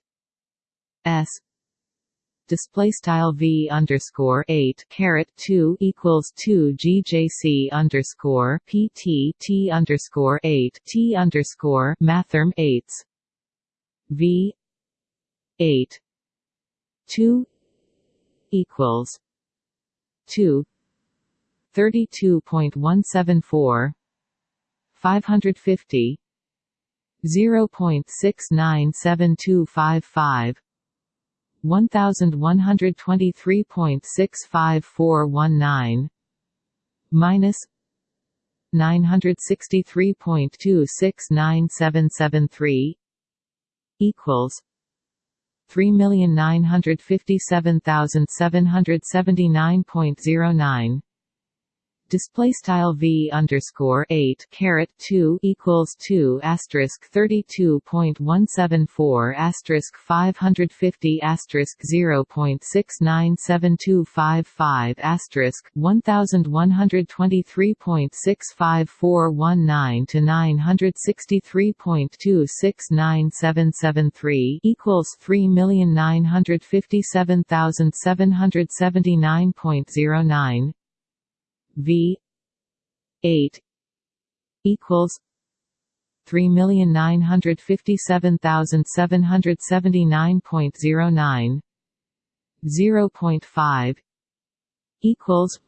S. Display style v underscore eight caret two equals two gjc underscore pt t underscore eight t underscore mathrm eights. V eight two equals two thirty two point one seven four five hundred fifty zero point six nine seven two five five one thousand one hundred twenty three point six five four one nine minus nine hundred sixty three point two six nine seven seven three equals 3,957,779.09 display style v underscore eight caret two equals two asterisk thirty two point one seven four asterisk five hundred fifty asterisk zero point six nine seven two five five asterisk one thousand one hundred twenty three point six five four one nine to nine hundred sixty three point two six nine seven seven three equals three million nine hundred fifty seven thousand seven hundred seventy nine point zero nine V eight equals three million nine hundred fifty seven thousand seven hundred seventy nine point zero nine zero point five equals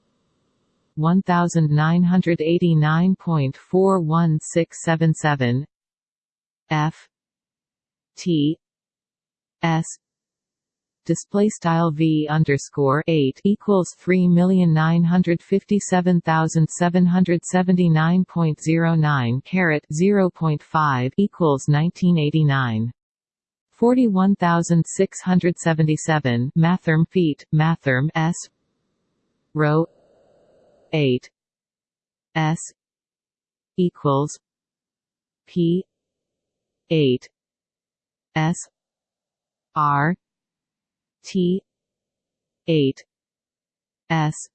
one thousand nine hundred eighty nine point four one six seven seven F T S display style v underscore eight equals three million nine hundred fifty seven thousand seven hundred seventy nine point zero nine caret zero point five equals nineteen eighty nine. 41677 mathrm feet mathrm s rho 8 s equals p 8 s r T eight. S.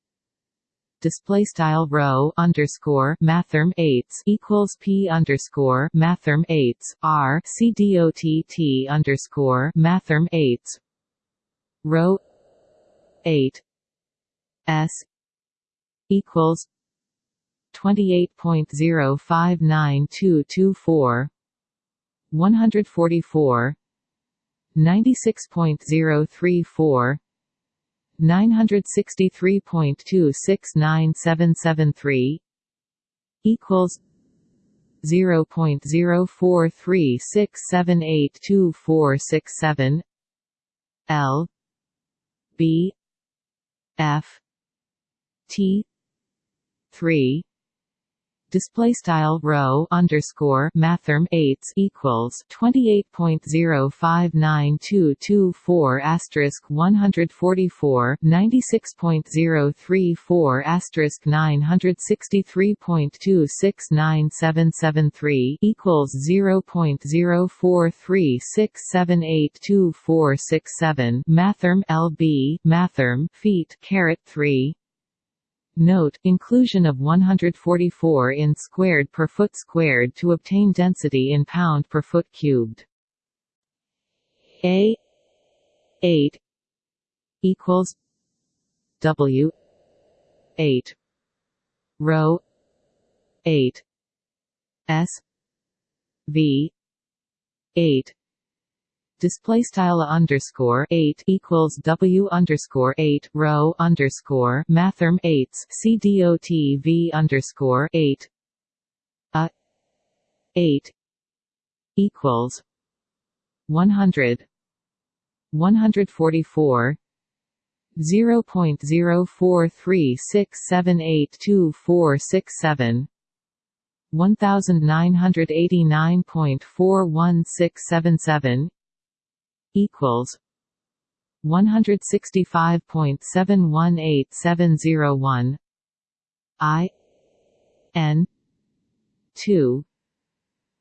Display style rho underscore mathrm eights equals p underscore mathrm eights. R. C dot t underscore mathrm eights. Rho eight. S. equals twenty eight point zero five nine two two four. one hundred forty four ninety six point zero three four 963.269773 equals 0.0436782467 L B F T three display style rho underscore mathrm eights equals twenty eight point zero five nine two two four asterisk one hundred forty four ninety six point zero three four asterisk nine hundred sixty three point two six nine seven seven three equals zero point zero four three six seven eight two four six seven. Mathrm lb mathrm feet caret three Note, inclusion of 144 in squared per foot squared to obtain density in pound per foot cubed. A 8 equals W 8 rho 8 S V 8 display style underscore eight equals W underscore eight rho underscore mathrm eights C D O T V underscore eight. A eight equals one hundred one hundred forty four zero point zero four three six seven eight two four six seven. 1989.41677 equals 165.718701 I N two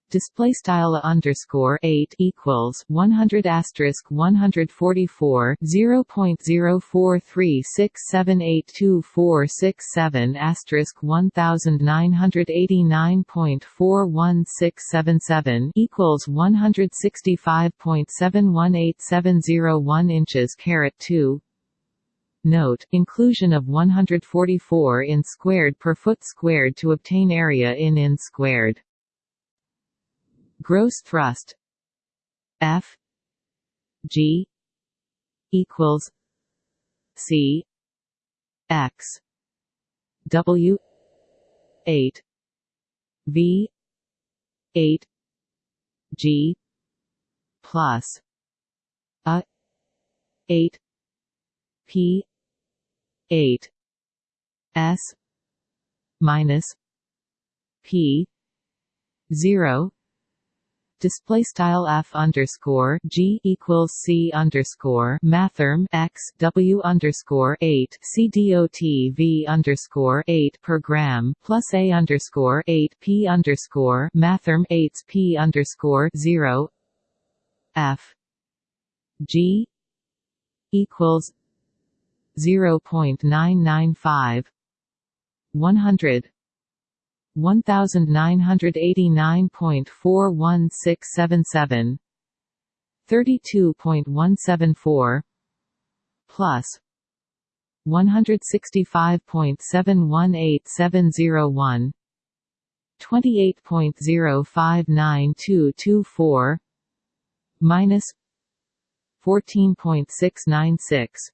display style underscore eight equals one hundred asterisk one hundred forty four zero point zero four three six seven eight two four six seven asterisk one thousand nine hundred eighty nine point four one six seven seven equals one hundred sixty five point seven one eight seven zero one inches caret two. Note, inclusion of 144 in squared per foot squared to obtain area in in squared gross thrust. F. G. equals C. X. W. eight. V. eight. G. plus a eight. P. eight. S. minus P. zero display style f underscore g equals c underscore mathrm x w underscore eight c dot v underscore eight per gram plus a underscore eight p underscore mathrm eight p underscore zero f g equals zero point nine nine five one hundred 1989.41677 32.174 plus 165.718701 28.059224 minus 14.696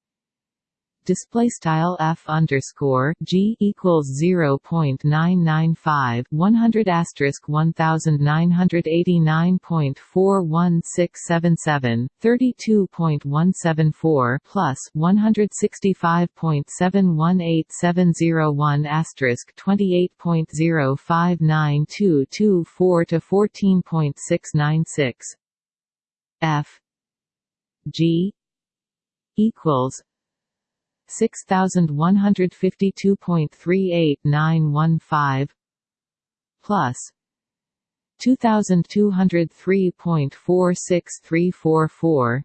display style f underscore g equals zero point nine nine five one hundred asterisk one thousand nine hundred eighty nine point four one six seven seven thirty two point one seven four plus one hundred sixty five point seven one eight seven zero one asterisk twenty eight point zero five nine two two four to fourteen point six nine six. F g equals six thousand one hundred fifty two point three eight nine one five plus two thousand two hundred three point four six three four four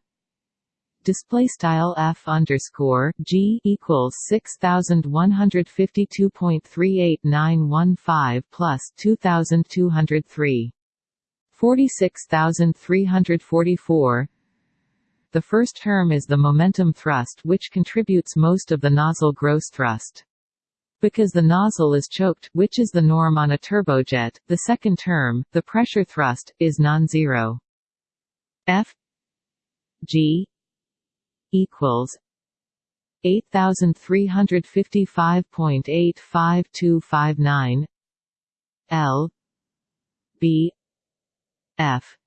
display style f underscore g equals six thousand one hundred fifty two point three eight nine one five plus two thousand two hundred three forty six thousand three hundred forty four. The first term is the momentum thrust which contributes most of the nozzle gross thrust. Because the nozzle is choked, which is the norm on a turbojet, the second term, the pressure thrust, is non-zero. F G equals eight thousand three hundred fifty five point eight five two five nine L B F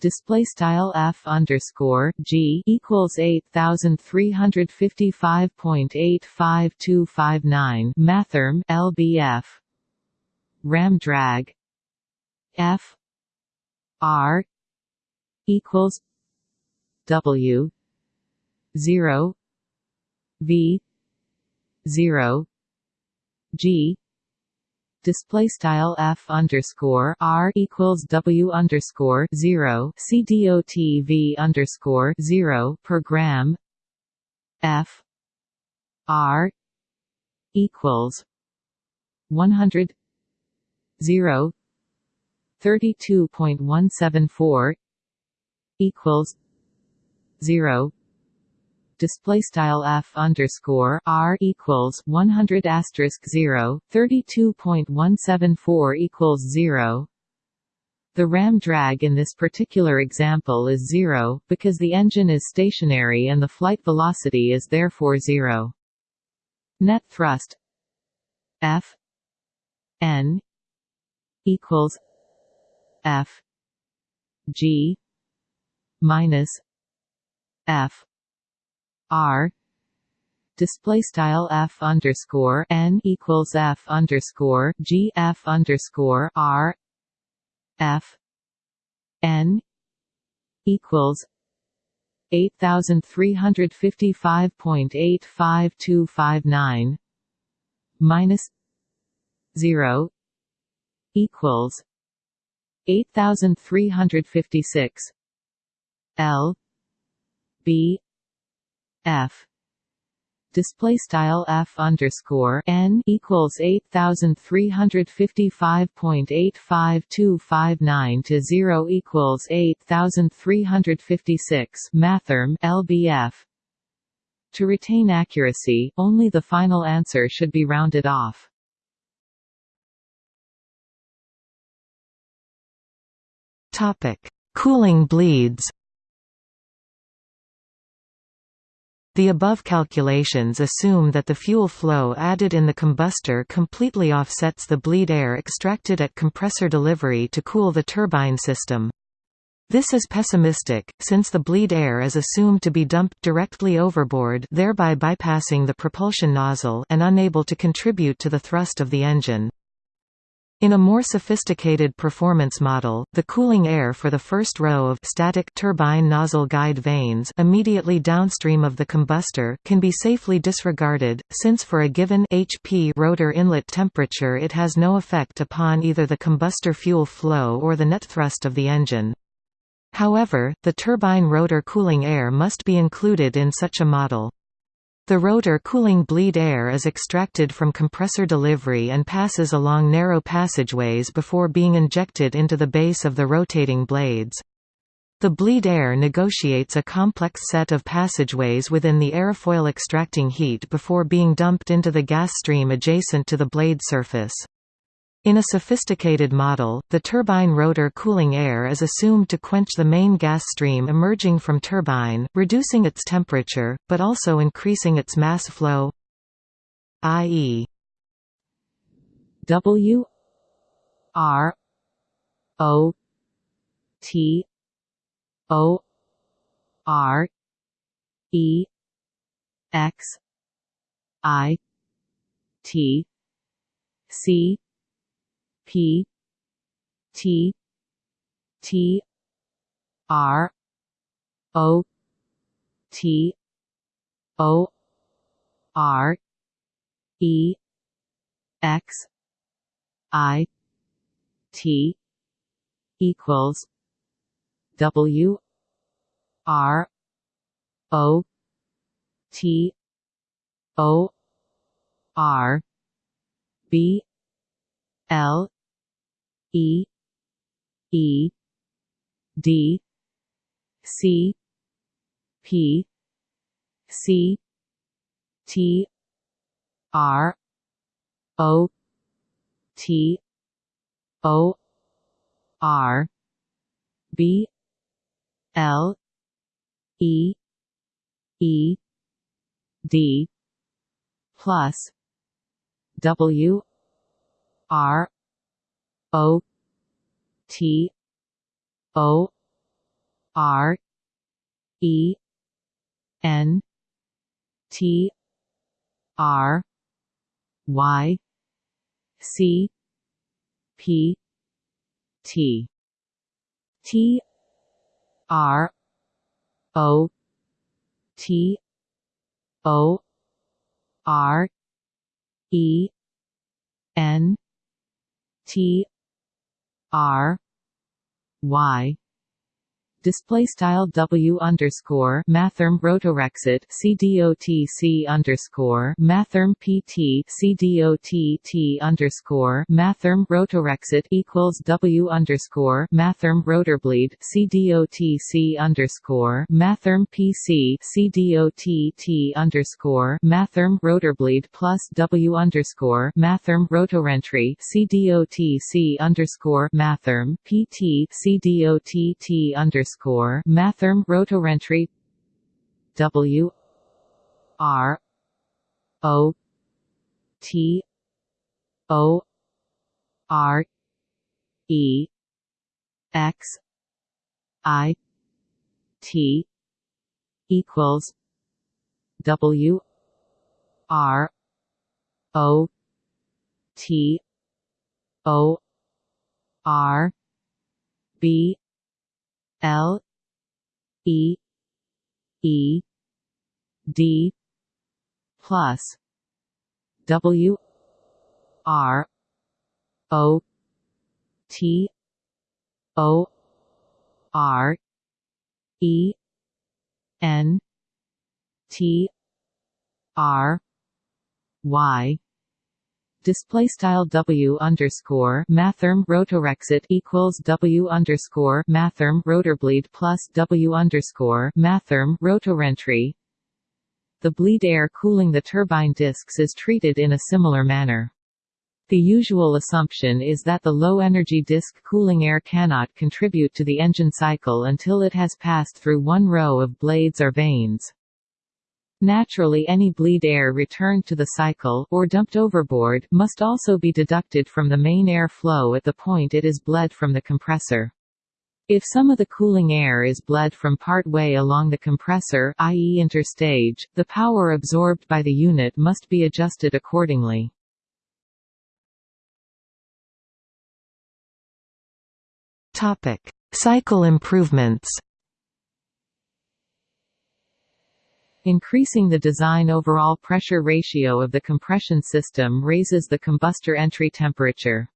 display style f underscore g equals eight thousand three hundred fifty five point eight five two five nine mathrm lbf ram drag. F. R. equals w. 0 v. 0 g display style f underscore r equals w underscore zero c dot v underscore zero per gram. F r equals one hundred zero thirty two point one seven four equals zero display style f underscore r equals 100 asterisk 0 32.174 equals 0 the ram drag in this particular example is zero, because the engine is stationary and the flight velocity is therefore zero. Net thrust. F. N. equals F. G. minus F R. Display style f underscore n equals f underscore g f underscore r. F. N equals eight thousand three hundred fifty five point eight five two five nine minus zero equals eight thousand three hundred fifty six L B F display style f underscore n equals eight thousand three hundred fifty five point eight five two five nine to zero equals eight thousand three hundred fifty six mathrm lbf. To retain accuracy, only the final answer should be rounded off. Topic: Cooling bleeds. The above calculations assume that the fuel flow added in the combustor completely offsets the bleed air extracted at compressor delivery to cool the turbine system. This is pessimistic, since the bleed air is assumed to be dumped directly overboard thereby bypassing the propulsion nozzle and unable to contribute to the thrust of the engine. In a more sophisticated performance model, the cooling air for the first row of static turbine nozzle guide vanes immediately downstream of the combustor can be safely disregarded, since for a given HP rotor inlet temperature it has no effect upon either the combustor fuel flow or the net thrust of the engine. However, the turbine rotor cooling air must be included in such a model. The rotor cooling bleed air is extracted from compressor delivery and passes along narrow passageways before being injected into the base of the rotating blades. The bleed air negotiates a complex set of passageways within the airfoil extracting heat before being dumped into the gas stream adjacent to the blade surface. In a sophisticated model, the turbine rotor cooling air is assumed to quench the main gas stream emerging from turbine, reducing its temperature, but also increasing its mass flow i.e. W R O T O R E X I T C P T T R O T O R E X I T equals W R O T O R B L E E D C P C T R O T O R B L E E D plus W R O T O R E N T R Y C P T T R O T O R E N T R Y display style W underscore mathrm rotorexit CDOTC underscore mathrm PT CDOTT underscore mathrm rotorexit equals W underscore mathrm rotorbleed CDOTC underscore mathrm PC CDOTT underscore mathrm rotorbleed plus W underscore mathrm rotorentry CDOTC underscore mathrm PT CDOTT underscore underscore mathrm rotorentry W R O T O R E X I T equals W R O T O R B L E E D plus W R O T O R E N T R Y display style W underscore mathrm rotorexit equals W underscore mathrm rotorbleed plus W underscore mathrm rotorentry. The bleed air cooling the turbine discs is treated in a similar manner. The usual assumption is that the low-energy disk cooling air cannot contribute to the engine cycle until it has passed through one row of blades or vanes. Naturally any bleed air returned to the cycle or dumped overboard must also be deducted from the main air flow at the point it is bled from the compressor. If some of the cooling air is bled from part way along the compressor i.e. interstage, the power absorbed by the unit must be adjusted accordingly. Topic: Cycle improvements. Increasing the design overall pressure ratio of the compression system raises the combustor entry temperature.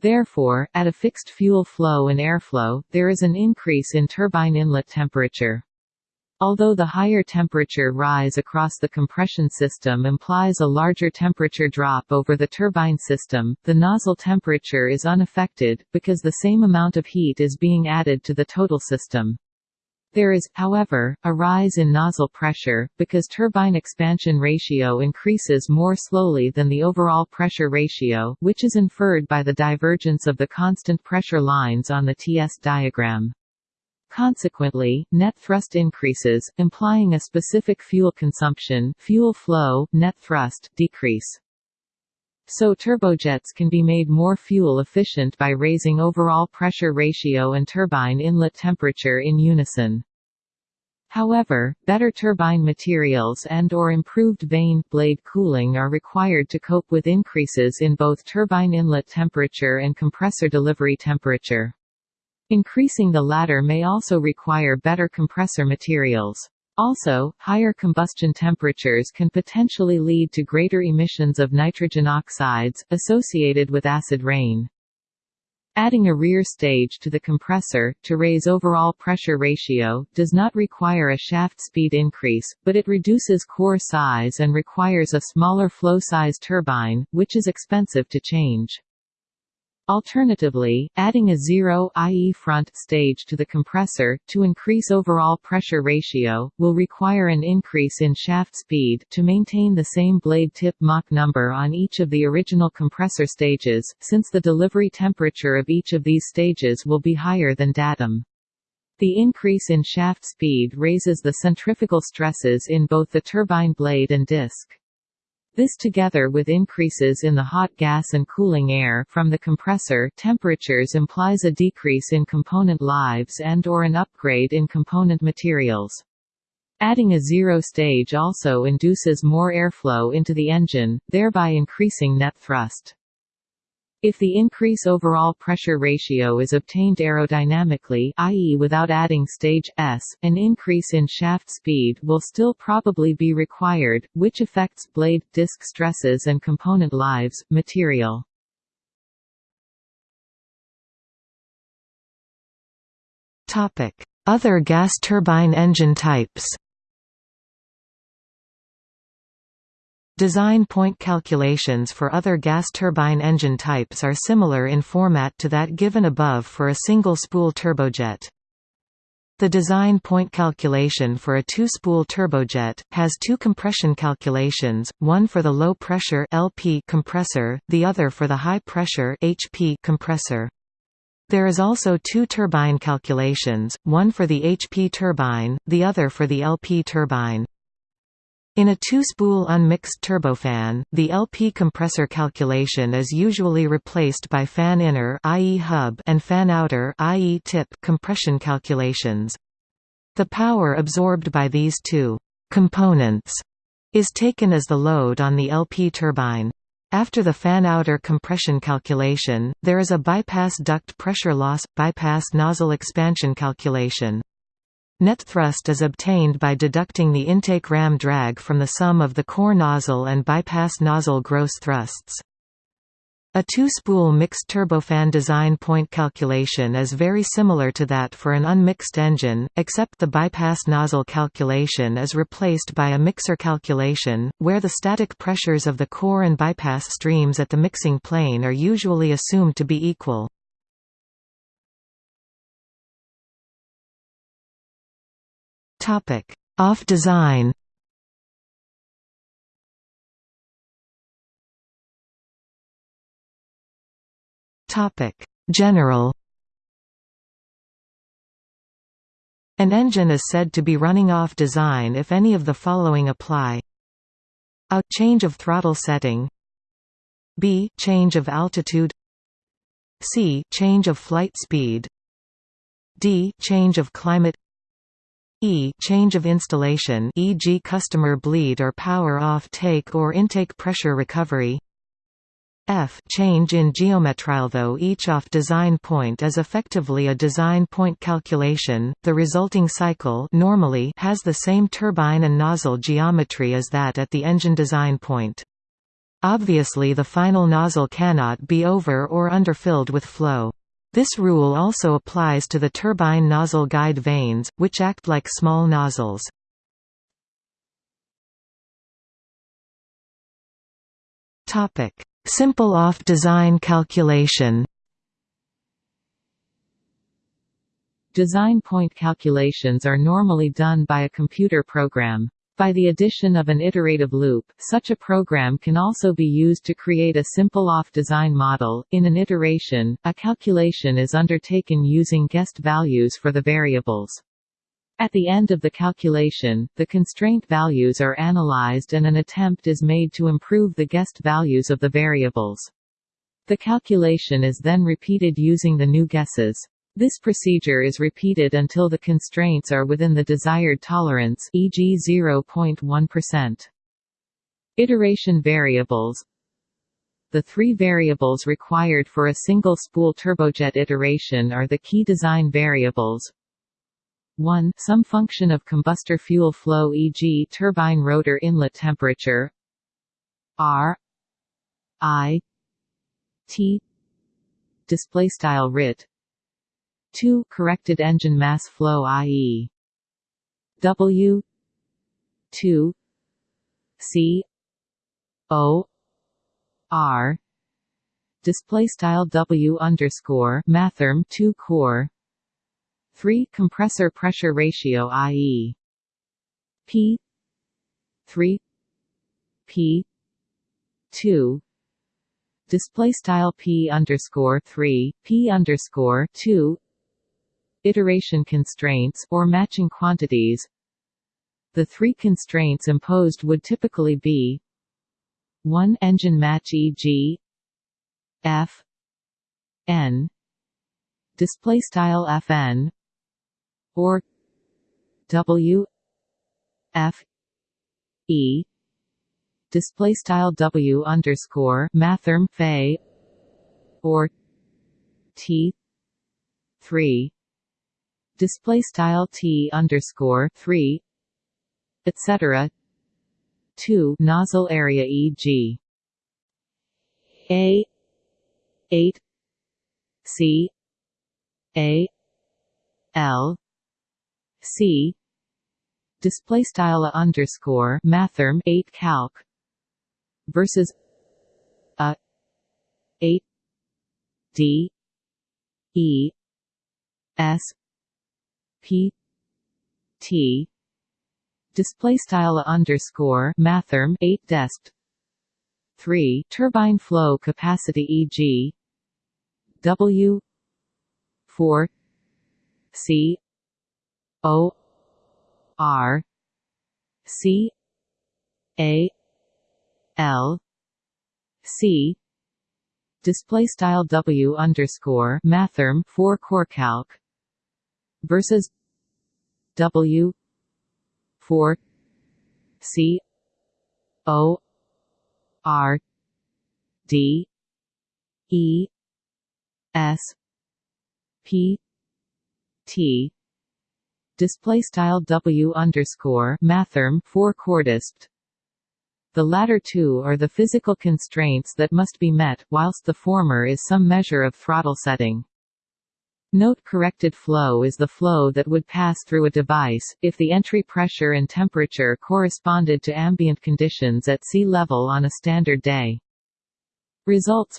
Therefore, at a fixed fuel flow and airflow, there is an increase in turbine inlet temperature. Although the higher temperature rise across the compression system implies a larger temperature drop over the turbine system, the nozzle temperature is unaffected, because the same amount of heat is being added to the total system. There is, however, a rise in nozzle pressure, because turbine expansion ratio increases more slowly than the overall pressure ratio, which is inferred by the divergence of the constant pressure lines on the TS diagram. Consequently, net thrust increases, implying a specific fuel consumption fuel flow, net thrust decrease. So turbojets can be made more fuel efficient by raising overall pressure ratio and turbine inlet temperature in unison. However, better turbine materials and or improved vane blade cooling are required to cope with increases in both turbine inlet temperature and compressor delivery temperature. Increasing the latter may also require better compressor materials. Also, higher combustion temperatures can potentially lead to greater emissions of nitrogen oxides, associated with acid rain. Adding a rear stage to the compressor, to raise overall pressure ratio, does not require a shaft speed increase, but it reduces core size and requires a smaller flow size turbine, which is expensive to change. Alternatively, adding a zero i.e. front stage to the compressor, to increase overall pressure ratio, will require an increase in shaft speed to maintain the same blade tip Mach number on each of the original compressor stages, since the delivery temperature of each of these stages will be higher than datum. The increase in shaft speed raises the centrifugal stresses in both the turbine blade and disc. This together with increases in the hot gas and cooling air from the compressor temperatures implies a decrease in component lives and or an upgrade in component materials. Adding a zero stage also induces more airflow into the engine, thereby increasing net thrust. If the increase overall pressure ratio is obtained aerodynamically i.e. without adding stage S, an increase in shaft speed will still probably be required, which affects blade, disc stresses and component lives, material. Other gas turbine engine types Design point calculations for other gas turbine engine types are similar in format to that given above for a single-spool turbojet. The design point calculation for a two-spool turbojet, has two compression calculations, one for the low-pressure compressor, the other for the high-pressure HP compressor. There is also two turbine calculations, one for the HP turbine, the other for the LP turbine. In a two-spool unmixed turbofan, the LP compressor calculation is usually replaced by fan inner i.e. hub and fan outer i.e. tip compression calculations. The power absorbed by these two components is taken as the load on the LP turbine. After the fan-outer compression calculation, there is a bypass duct pressure loss, bypass nozzle expansion calculation. Net thrust is obtained by deducting the intake ram drag from the sum of the core nozzle and bypass nozzle gross thrusts. A two-spool mixed turbofan design point calculation is very similar to that for an unmixed engine, except the bypass nozzle calculation is replaced by a mixer calculation, where the static pressures of the core and bypass streams at the mixing plane are usually assumed to be equal. Topic: Off design. Topic: General. An engine is said to be running off design if any of the following apply. A change of throttle setting. B change of altitude. C change of flight speed. D change of climate E change of installation e.g. customer bleed or power off take or intake pressure recovery. F change in geometry though each off design point is effectively a design point calculation. The resulting cycle normally has the same turbine and nozzle geometry as that at the engine design point. Obviously the final nozzle cannot be over or underfilled with flow this rule also applies to the turbine nozzle guide vanes, which act like small nozzles. Simple off-design calculation Design point calculations are normally done by a computer program. By the addition of an iterative loop, such a program can also be used to create a simple off-design model. In an iteration, a calculation is undertaken using guessed values for the variables. At the end of the calculation, the constraint values are analyzed and an attempt is made to improve the guessed values of the variables. The calculation is then repeated using the new guesses. This procedure is repeated until the constraints are within the desired tolerance e.g. 0.1%. Iteration variables The three variables required for a single spool turbojet iteration are the key design variables 1. Some function of combustor fuel flow e.g. turbine rotor inlet temperature R I T display style rit 2 corrected engine mass flow i.e. W 2 C O R display style W underscore mathrm 2 core 3 compressor pressure ratio i.e. P 3 P 2 display style P underscore 3 P underscore 2 iteration constraints or matching quantities the three constraints imposed would typically be 1 engine match e.g. f n display style fn or w f e display style w underscore mathrm phi or t 3 display style t underscore 3 etc 2 nozzle area e.g. a 8 c a l c display style underscore mathrm 8 calc versus a 8 d e s p t display style underscore mathrm 8 despt 3 turbine flow capacity e.g. W 4 C O R C A L C display style W underscore mathrm 4 core calc versus W 4 C O R D E S P T display style W underscore mathrm 4 cordist the latter two are the physical constraints that must be met, whilst the former is some measure of throttle setting. Note corrected flow is the flow that would pass through a device, if the entry pressure and temperature corresponded to ambient conditions at sea level on a standard day. Results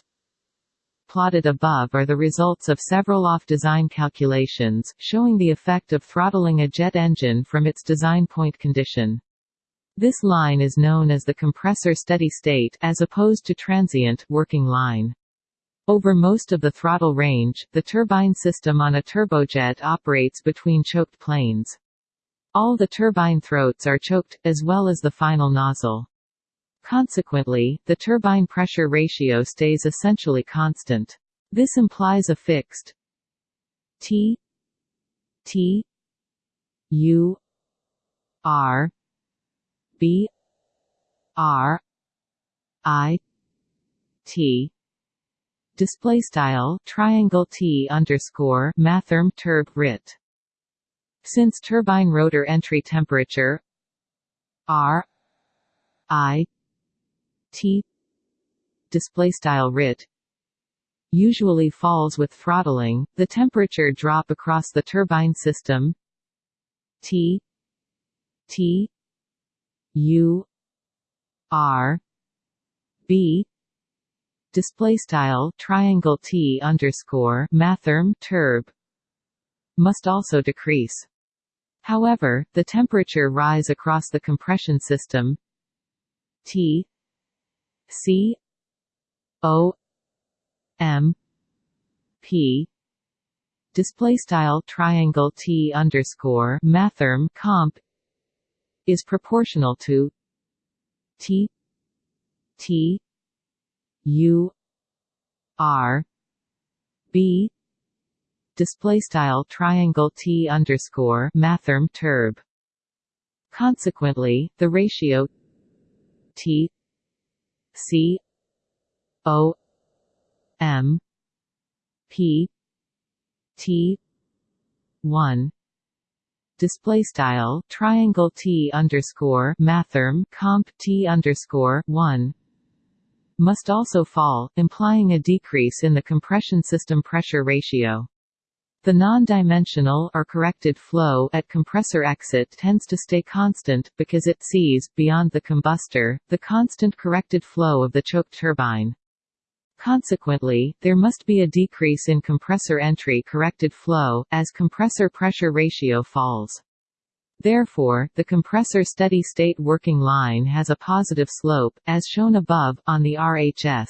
plotted above are the results of several off-design calculations, showing the effect of throttling a jet engine from its design point condition. This line is known as the compressor steady state as opposed to transient working line. Over most of the throttle range, the turbine system on a turbojet operates between choked planes. All the turbine throats are choked, as well as the final nozzle. Consequently, the turbine pressure ratio stays essentially constant. This implies a fixed T T U R B R I T display style triangle T underscore mathrm turb rit. Since turbine rotor entry temperature R I T display style rit usually falls with throttling, the temperature drop across the turbine system T T U R B display style triangle T underscore mathrm turb must also decrease. However, the temperature rise across the compression system T C O M P display style triangle T underscore mathrm comp is proportional to T T U R B display style triangle T underscore mathrm turb. Consequently, the ratio T C O M P T one display style triangle T underscore mathrm comp T underscore one must also fall, implying a decrease in the compression system pressure ratio. The non-dimensional or corrected flow at compressor exit tends to stay constant, because it sees, beyond the combustor, the constant corrected flow of the choke turbine. Consequently, there must be a decrease in compressor entry corrected flow, as compressor pressure ratio falls. Therefore, the compressor steady-state working line has a positive slope, as shown above, on the RHS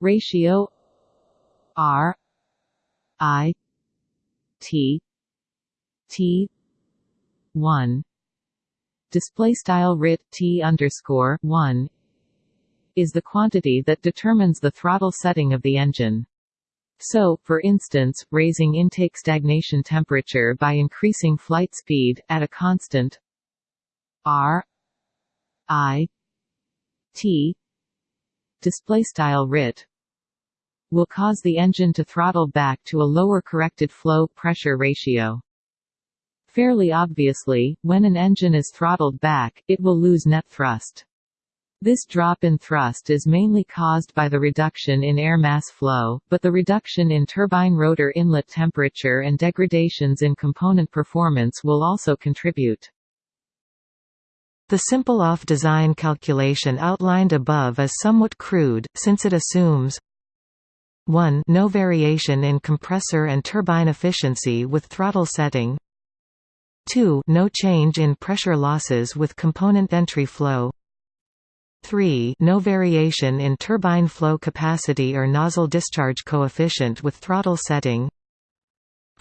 ratio R I T T one display style rit T underscore one is the quantity that determines the throttle setting of the engine. So, for instance, raising intake stagnation temperature by increasing flight speed, at a constant r i t display style rit will cause the engine to throttle back to a lower corrected flow pressure ratio. Fairly obviously, when an engine is throttled back, it will lose net thrust. This drop in thrust is mainly caused by the reduction in air mass flow, but the reduction in turbine rotor inlet temperature and degradations in component performance will also contribute. The simple off-design calculation outlined above is somewhat crude, since it assumes 1 no variation in compressor and turbine efficiency with throttle setting 2 no change in pressure losses with component entry flow 3 no variation in turbine flow capacity or nozzle discharge coefficient with throttle setting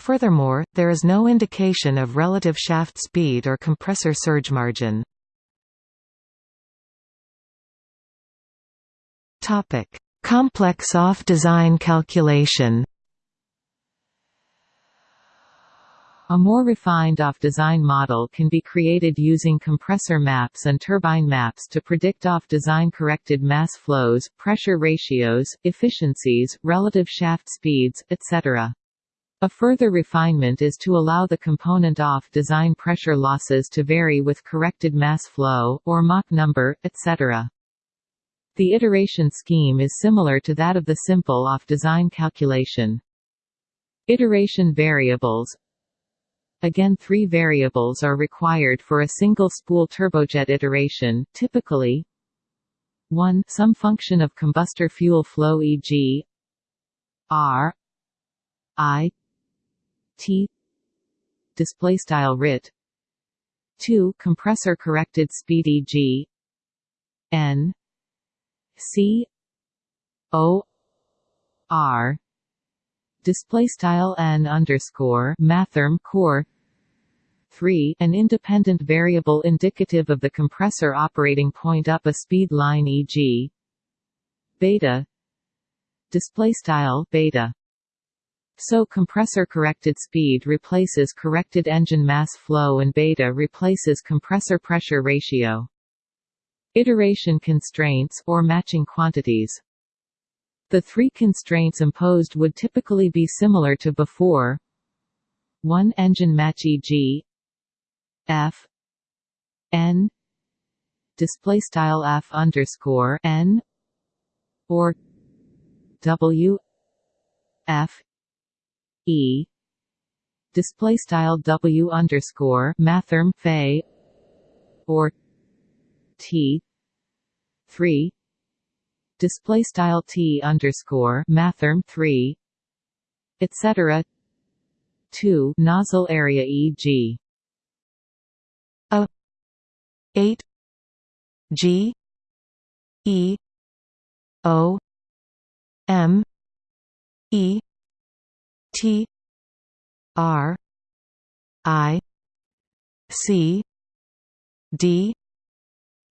Furthermore, there is no indication of relative shaft speed or compressor surge margin. Complex off-design calculation A more refined off-design model can be created using compressor maps and turbine maps to predict off-design corrected mass flows, pressure ratios, efficiencies, relative shaft speeds, etc. A further refinement is to allow the component off-design pressure losses to vary with corrected mass flow, or Mach number, etc. The iteration scheme is similar to that of the simple off-design calculation. Iteration variables Again three variables are required for a single spool turbojet iteration, typically 1 some function of combustor fuel flow e.g. r i t display style rit 2 compressor corrected speed e.g. n C O R display style n underscore mathrm core 3 an independent variable indicative of the compressor operating point up a speed line e.g. beta display style beta so compressor corrected speed replaces corrected engine mass flow and beta replaces compressor pressure ratio Iteration constraints or matching quantities. The three constraints imposed would typically be similar to before. 1 engine match e.g. F. N. Display style F underscore N. Or W. F. E. Display style W underscore mathrm Fay. Or T. Three. Display style T underscore mathrm three. Etc two nozzle area e.g. a. Eight. G. E. O. M. E. T. R. I. C. D.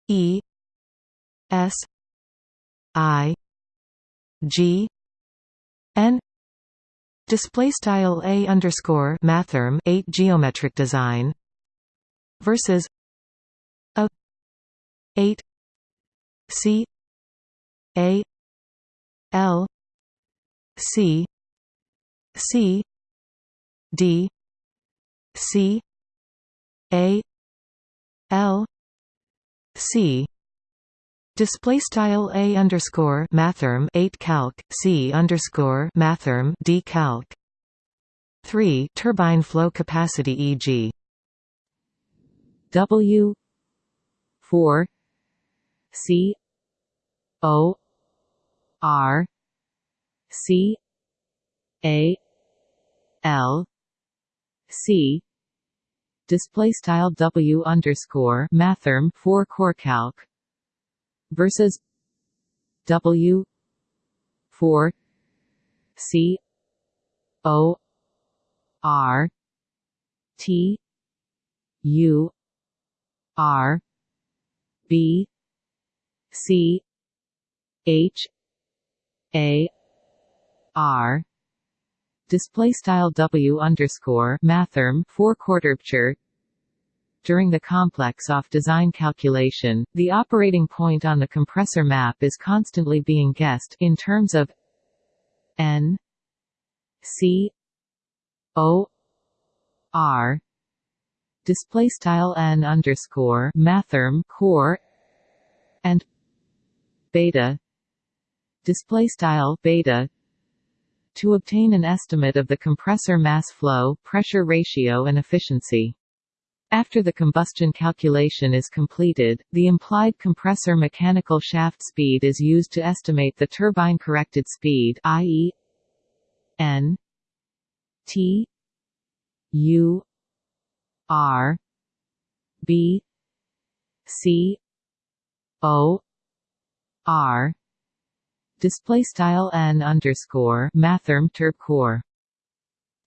E. S. I. G. N. Display style a underscore mathrm 8 geometric design versus a 8 C A L C C D C A L C Display style a underscore mathrm eight calc c underscore mathrm d calc. Three turbine flow capacity e.g. W four C O R C A L C. Display style W underscore mathrm four core calc versus W four C O R T U R B C H A R. Display style W underscore mathrm four quarter during the complex off design calculation, the operating point on the compressor map is constantly being guessed in terms of n c o r display style n underscore mathrm core and beta display style beta to obtain an estimate of the compressor mass flow, pressure ratio and efficiency. After the combustion calculation is completed, the implied compressor mechanical shaft speed is used to estimate the turbine corrected speed i.e. n t u r b c o r display style n underscore mathrm turb core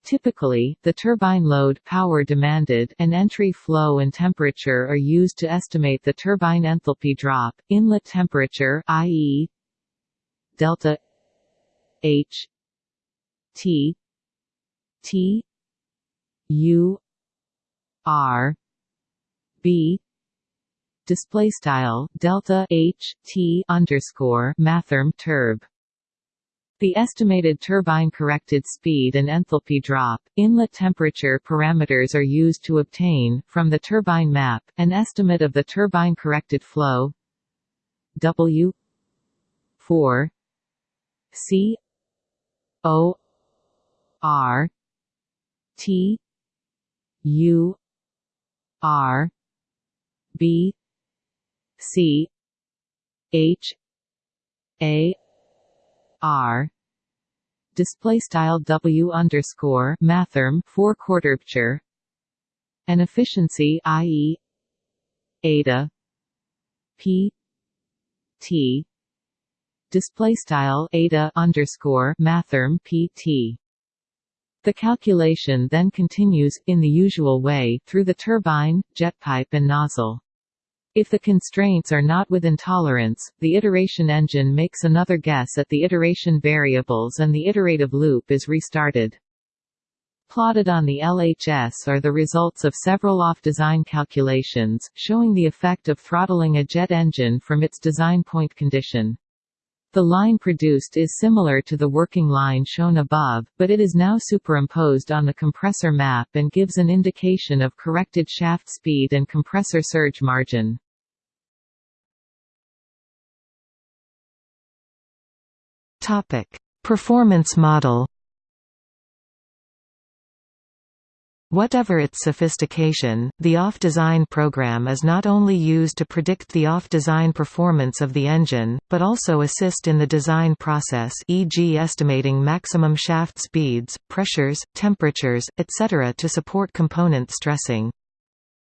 Typically, the turbine load power demanded and entry flow and temperature are used to estimate the turbine enthalpy drop, inlet temperature i.e. delta H T T U R B display style delta H T underscore mathrm turb the estimated turbine corrected speed and enthalpy drop, inlet temperature parameters are used to obtain, from the turbine map, an estimate of the turbine corrected flow. W 4 C O R T U R B C H A R. Display style W underscore mathrm four quarter and efficiency i.e. eta P T. Display style eta underscore mathrm PT the calculation then continues, in the usual way, through the turbine, jet pipe and nozzle. If the constraints are not within tolerance, the iteration engine makes another guess at the iteration variables and the iterative loop is restarted. Plotted on the LHS are the results of several off-design calculations, showing the effect of throttling a jet engine from its design point condition. The line produced is similar to the working line shown above, but it is now superimposed on the compressor map and gives an indication of corrected shaft speed and compressor surge margin. Performance model. Whatever its sophistication, the off-design program is not only used to predict the off-design performance of the engine, but also assist in the design process e.g. estimating maximum shaft speeds, pressures, temperatures, etc. to support component stressing.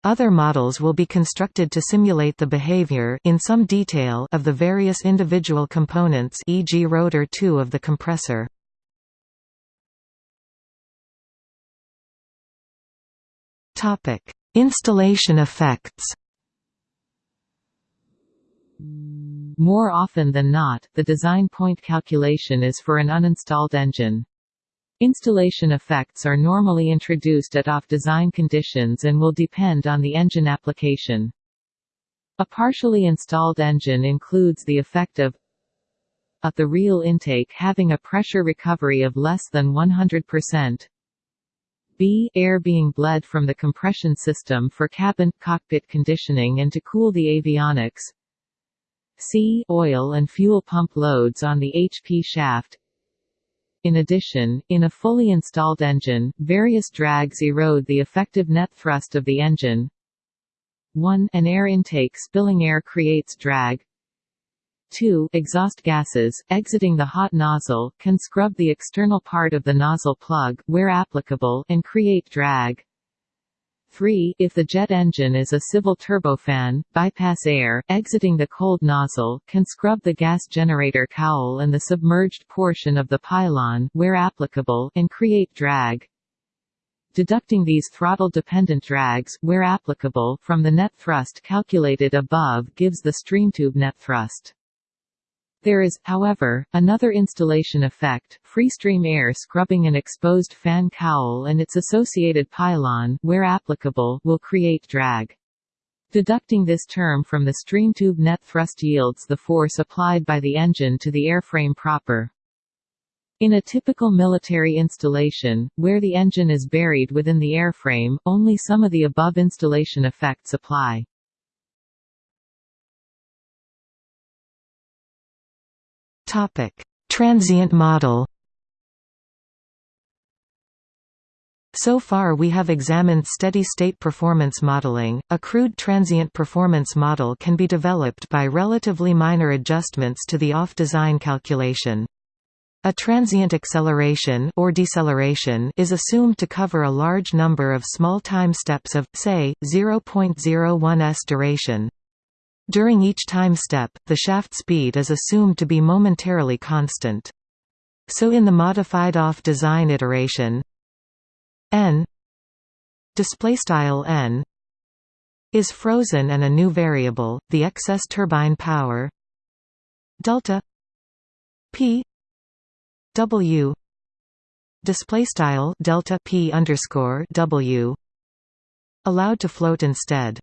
Other models will be constructed to simulate the behavior in some detail of the various individual components e.g. rotor 2 of the compressor. Topic: Installation effects. More often than not, the design point calculation is for an uninstalled engine. Installation effects are normally introduced at off-design conditions and will depend on the engine application. A partially installed engine includes the effect of a the real intake having a pressure recovery of less than 100%, b air being bled from the compression system for cabin, cockpit conditioning and to cool the avionics, c oil and fuel pump loads on the HP shaft in addition, in a fully installed engine, various drags erode the effective net thrust of the engine. 1 An air intake spilling air creates drag. 2 Exhaust gases, exiting the hot nozzle, can scrub the external part of the nozzle plug where applicable and create drag. 3. If the jet engine is a civil turbofan, bypass air, exiting the cold nozzle, can scrub the gas generator cowl and the submerged portion of the pylon where applicable and create drag. Deducting these throttle-dependent drags where applicable from the net thrust calculated above gives the streamtube net thrust. There is, however, another installation effect, freestream air scrubbing an exposed fan cowl and its associated pylon where applicable, will create drag. Deducting this term from the streamtube net thrust yields the force applied by the engine to the airframe proper. In a typical military installation, where the engine is buried within the airframe, only some of the above installation effects apply. Topic: Transient model. So far we have examined steady-state performance modeling. A crude transient performance model can be developed by relatively minor adjustments to the off-design calculation. A transient acceleration or deceleration is assumed to cover a large number of small time steps of, say, 0.01 s duration. During each time step, the shaft speed is assumed to be momentarily constant. So in the modified off-design iteration n n is frozen and a new variable, the excess turbine power delta p w display style delta p underscore w allowed to float instead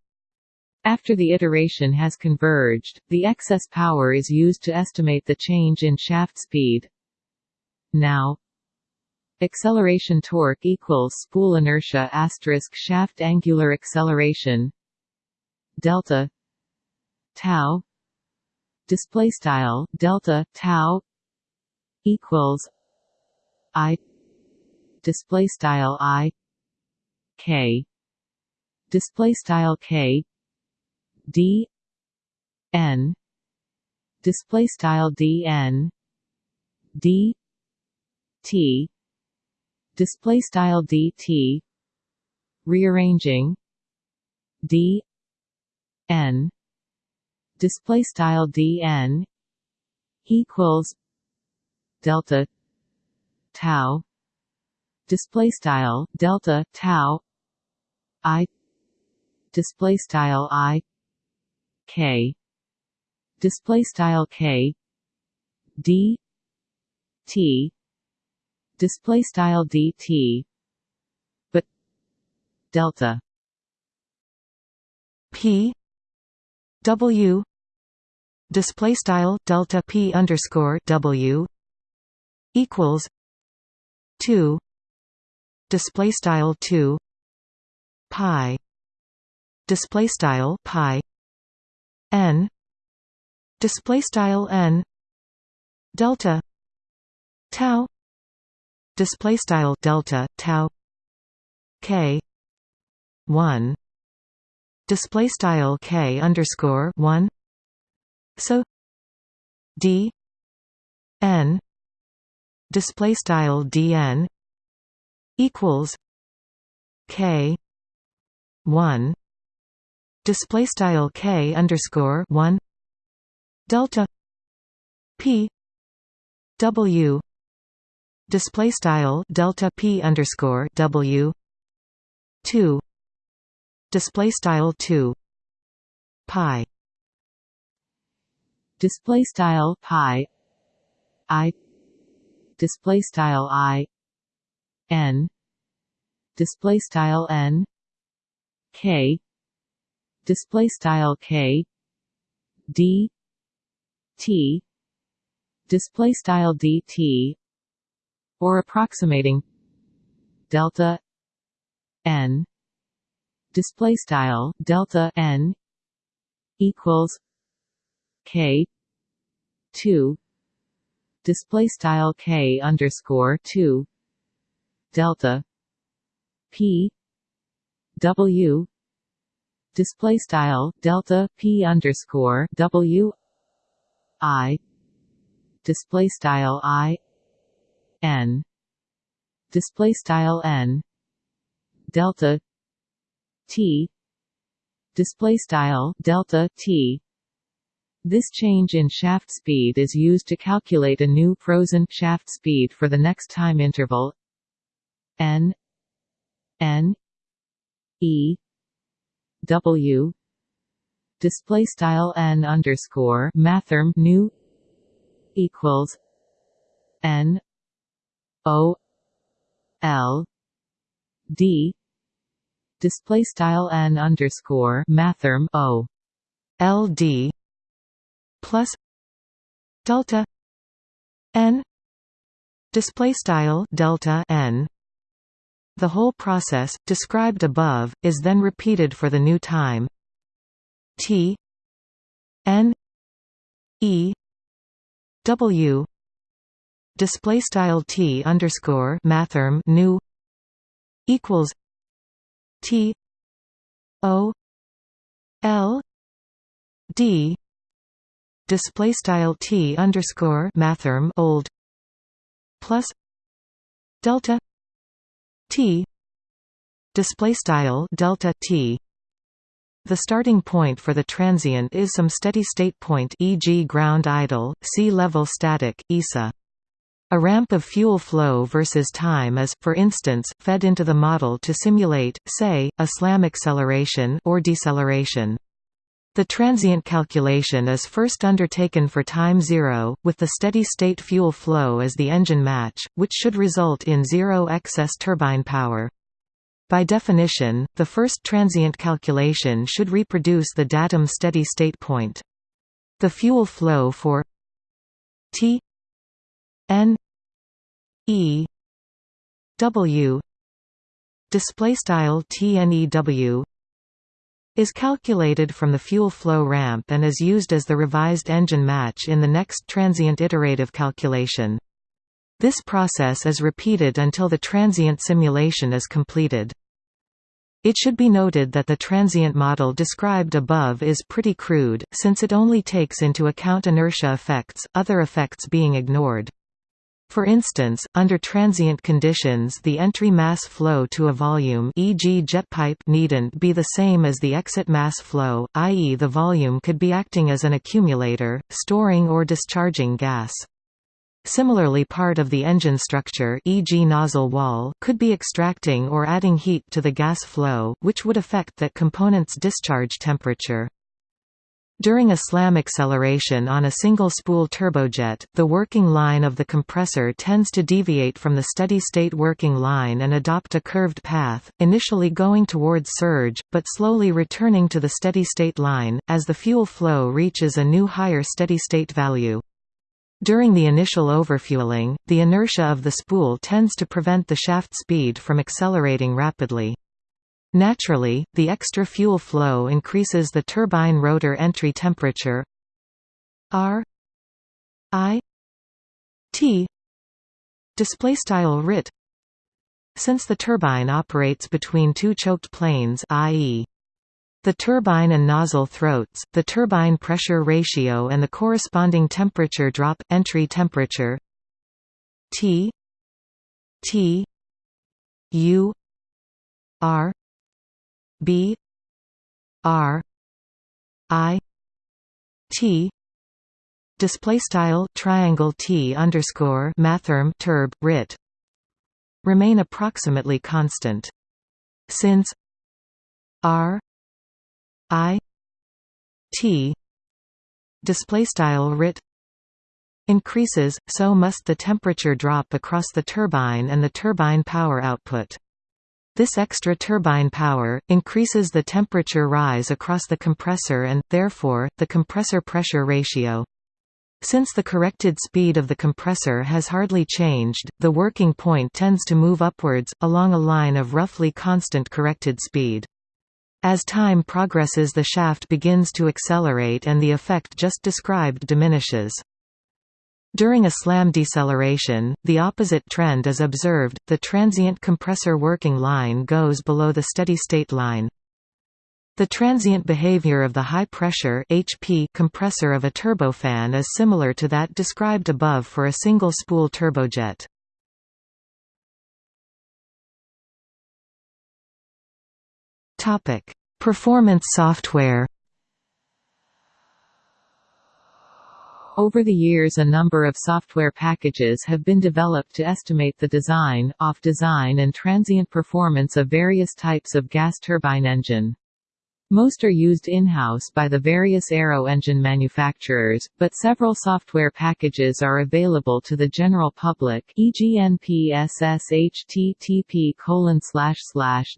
after the iteration has converged, the excess power is used to estimate the change in shaft speed. Now, acceleration torque equals spool inertia asterisk shaft angular acceleration delta tau display style delta tau equals i display style i k display style k d n display style d n d t display style d t rearranging d n display style d n equals delta tau display style delta tau i display style i k. Display style k. D. T. Display style dt but delta. P. W. Display style delta p underscore w equals 2 display style 2 pi. Display style pi n. Display style n. Delta. Tau. Display style delta tau. K. 1 display style k underscore 1 so. D. N. Display style dn equals. K. 1 display style k underscore one delta p w display style delta p underscore w two display style two pi. Display style pi i display style i n display style n k display style k d t display style dt or approximating delta n display style delta n equals K two display style K underscore two delta P W display style delta P underscore W I display style I N display style N delta T display style delta T. This change in shaft speed is used to calculate a new frozen shaft speed for the next time interval n n e w. Display style n underscore mathrm new equals n o l d. Display style n underscore mathrm o l d plus delta n. Display style delta n the whole process described above is then repeated for the new time. T. N. E. W. Display style t underscore mathrm new equals t o l d. Display style t underscore mathrm old plus delta t display style delta t the starting point for the transient is some steady state point e.g. ground idle, sea level static, ISA. A ramp of fuel flow versus time is, for instance, fed into the model to simulate, say, a slam acceleration or deceleration. The transient calculation is first undertaken for time zero, with the steady-state fuel flow as the engine match, which should result in zero excess turbine power. By definition, the first transient calculation should reproduce the datum steady-state point. The fuel flow for T N E W display style TNEW is calculated from the fuel flow ramp and is used as the revised engine match in the next transient iterative calculation. This process is repeated until the transient simulation is completed. It should be noted that the transient model described above is pretty crude, since it only takes into account inertia effects, other effects being ignored. For instance, under transient conditions the entry mass flow to a volume e.g. jet pipe needn't be the same as the exit mass flow, i.e. the volume could be acting as an accumulator, storing or discharging gas. Similarly part of the engine structure e.g. nozzle wall could be extracting or adding heat to the gas flow, which would affect that component's discharge temperature. During a slam acceleration on a single-spool turbojet, the working line of the compressor tends to deviate from the steady-state working line and adopt a curved path, initially going towards surge, but slowly returning to the steady-state line, as the fuel flow reaches a new higher steady-state value. During the initial overfueling, the inertia of the spool tends to prevent the shaft speed from accelerating rapidly. Naturally, the extra fuel flow increases the turbine rotor entry temperature. R. I. T. Display style RIT since the turbine operates between two choked planes i.e. the turbine and nozzle throats, the turbine pressure ratio and the corresponding temperature drop entry temperature T. T. U. R B R I T display style triangle T underscore mathrm turb rit remain approximately constant. Since R I T display style rit increases so must the temperature drop across the turbine and the turbine power output this extra turbine power, increases the temperature rise across the compressor and, therefore, the compressor pressure ratio. Since the corrected speed of the compressor has hardly changed, the working point tends to move upwards, along a line of roughly constant corrected speed. As time progresses the shaft begins to accelerate and the effect just described diminishes. During a slam deceleration, the opposite trend is observed, the transient compressor working line goes below the steady-state line. The transient behavior of the high-pressure HP compressor of a turbofan is similar to that described above for a single-spool turbojet. Performance software Over the years a number of software packages have been developed to estimate the design, off-design and transient performance of various types of gas turbine engine. Most are used in-house by the various aero engine manufacturers, but several software packages are available to the general public e.g. NPSS http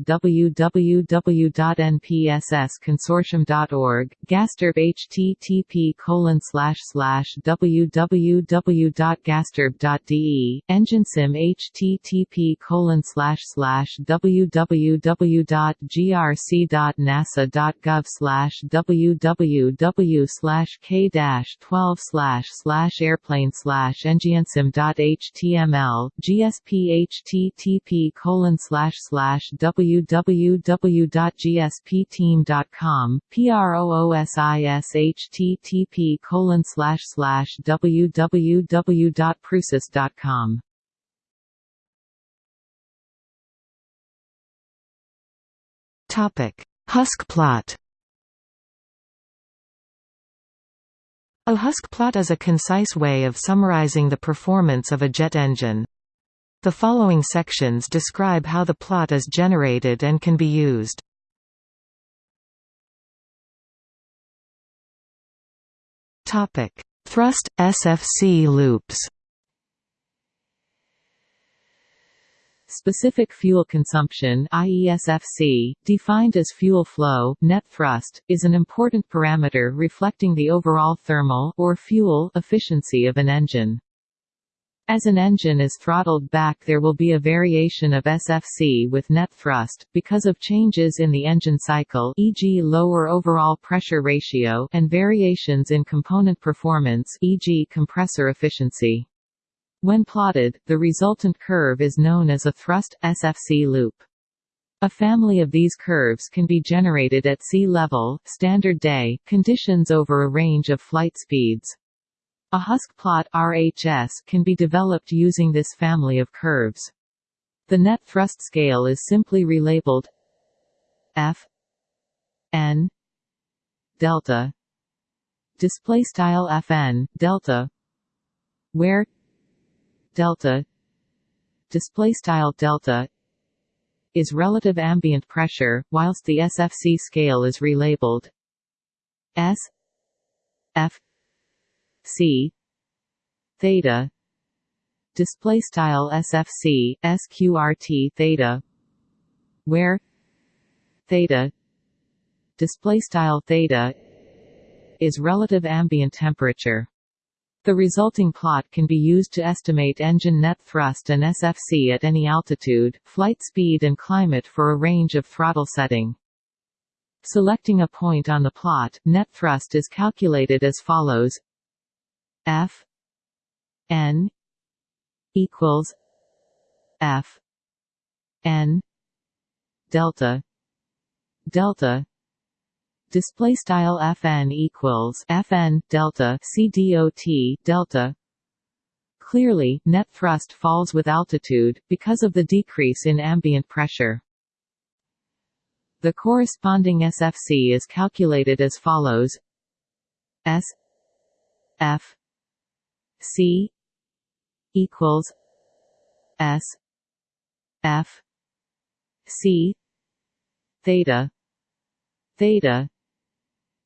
www.npssconsortium.org, Gasturb http slash slash www.gasturb.de, EngineSim http www.grc.nasa.com gov slash www slash k dash twelve slash slash airplane slash html GSP http colon slash slash www.gspteam.com PROOSIS http colon slash slash www.proosis.com Topic Husk plot A husk plot is a concise way of summarizing the performance of a jet engine. The following sections describe how the plot is generated and can be used. Thrust – SFC loops Specific fuel consumption IESFC, defined as fuel flow net thrust, is an important parameter reflecting the overall thermal or fuel efficiency of an engine. As an engine is throttled back there will be a variation of SFC with net thrust, because of changes in the engine cycle e.g. lower overall pressure ratio and variations in component performance e.g. compressor efficiency. When plotted, the resultant curve is known as a thrust SFC loop. A family of these curves can be generated at sea level, standard day, conditions over a range of flight speeds. A husk plot RHS can be developed using this family of curves. The net thrust scale is simply relabeled F N delta display style Fn delta where delta display style delta is relative ambient pressure whilst the SFC scale is relabeled S F C theta display style SFC sqrt theta where theta display style theta is relative ambient temperature the resulting plot can be used to estimate engine net thrust and SFC at any altitude, flight speed and climate for a range of throttle setting. Selecting a point on the plot, net thrust is calculated as follows F N equals F N delta delta display style fn equals fn delta c dot delta. Clearly net thrust falls with altitude because of the decrease in ambient pressure. The corresponding SFC is calculated as follows. S F C equals S F C theta theta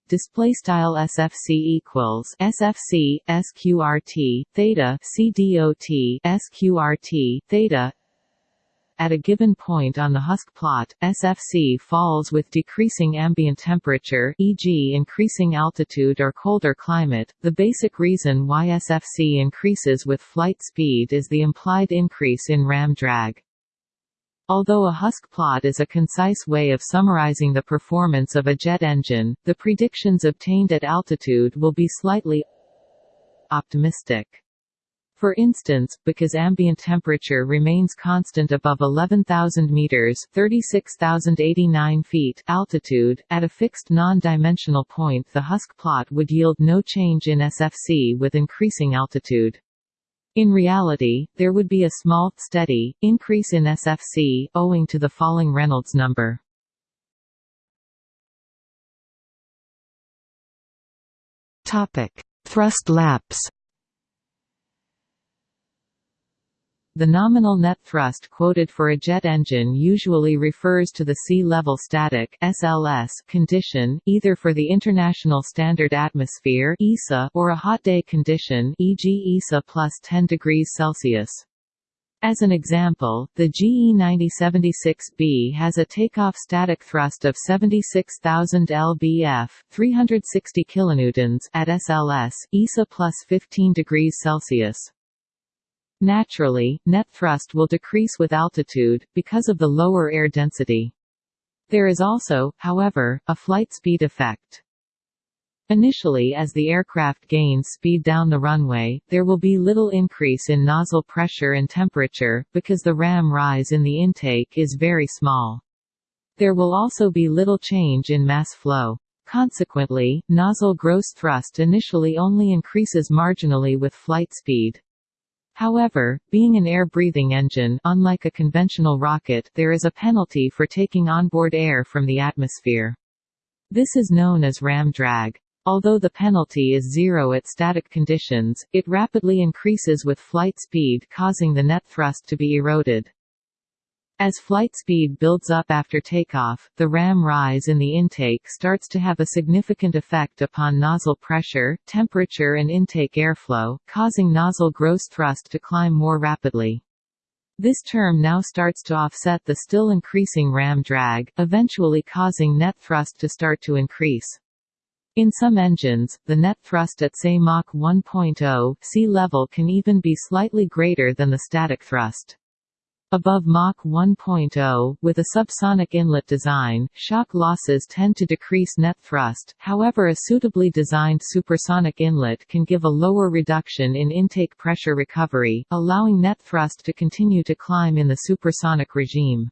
display style sfc equals sfc sqrt theta cdot sqrt theta at a given point on the husk plot, SFC falls with decreasing ambient temperature e.g. increasing altitude or colder climate. The basic reason why SFC increases with flight speed is the implied increase in ram drag. Although a Husk plot is a concise way of summarizing the performance of a jet engine, the predictions obtained at altitude will be slightly optimistic. For instance, because ambient temperature remains constant above 11,000 meters (36,089 feet) altitude, at a fixed non-dimensional point the Husk plot would yield no change in SFC with increasing altitude. In reality, there would be a small, steady, increase in SFC, owing to the falling Reynolds number. Thrust lapse The nominal net thrust quoted for a jet engine usually refers to the sea-level static (SLS) condition, either for the International Standard Atmosphere (ISA) or a hot day condition, e.g., ISA plus 10 degrees Celsius. As an example, the GE9076B has a takeoff static thrust of 76,000 lbf, 360 kilonewtons at SLS, ISA plus 15 degrees Celsius. Naturally, net thrust will decrease with altitude, because of the lower air density. There is also, however, a flight speed effect. Initially as the aircraft gains speed down the runway, there will be little increase in nozzle pressure and temperature, because the ram rise in the intake is very small. There will also be little change in mass flow. Consequently, nozzle gross thrust initially only increases marginally with flight speed. However, being an air-breathing engine unlike a conventional rocket, there is a penalty for taking onboard air from the atmosphere. This is known as ram drag. Although the penalty is zero at static conditions, it rapidly increases with flight speed causing the net thrust to be eroded. As flight speed builds up after takeoff, the ram rise in the intake starts to have a significant effect upon nozzle pressure, temperature and intake airflow, causing nozzle gross thrust to climb more rapidly. This term now starts to offset the still increasing ram drag, eventually causing net thrust to start to increase. In some engines, the net thrust at say Mach 1.0 sea level can even be slightly greater than the static thrust. Above Mach 1.0, with a subsonic inlet design, shock losses tend to decrease net thrust, however a suitably designed supersonic inlet can give a lower reduction in intake pressure recovery, allowing net thrust to continue to climb in the supersonic regime.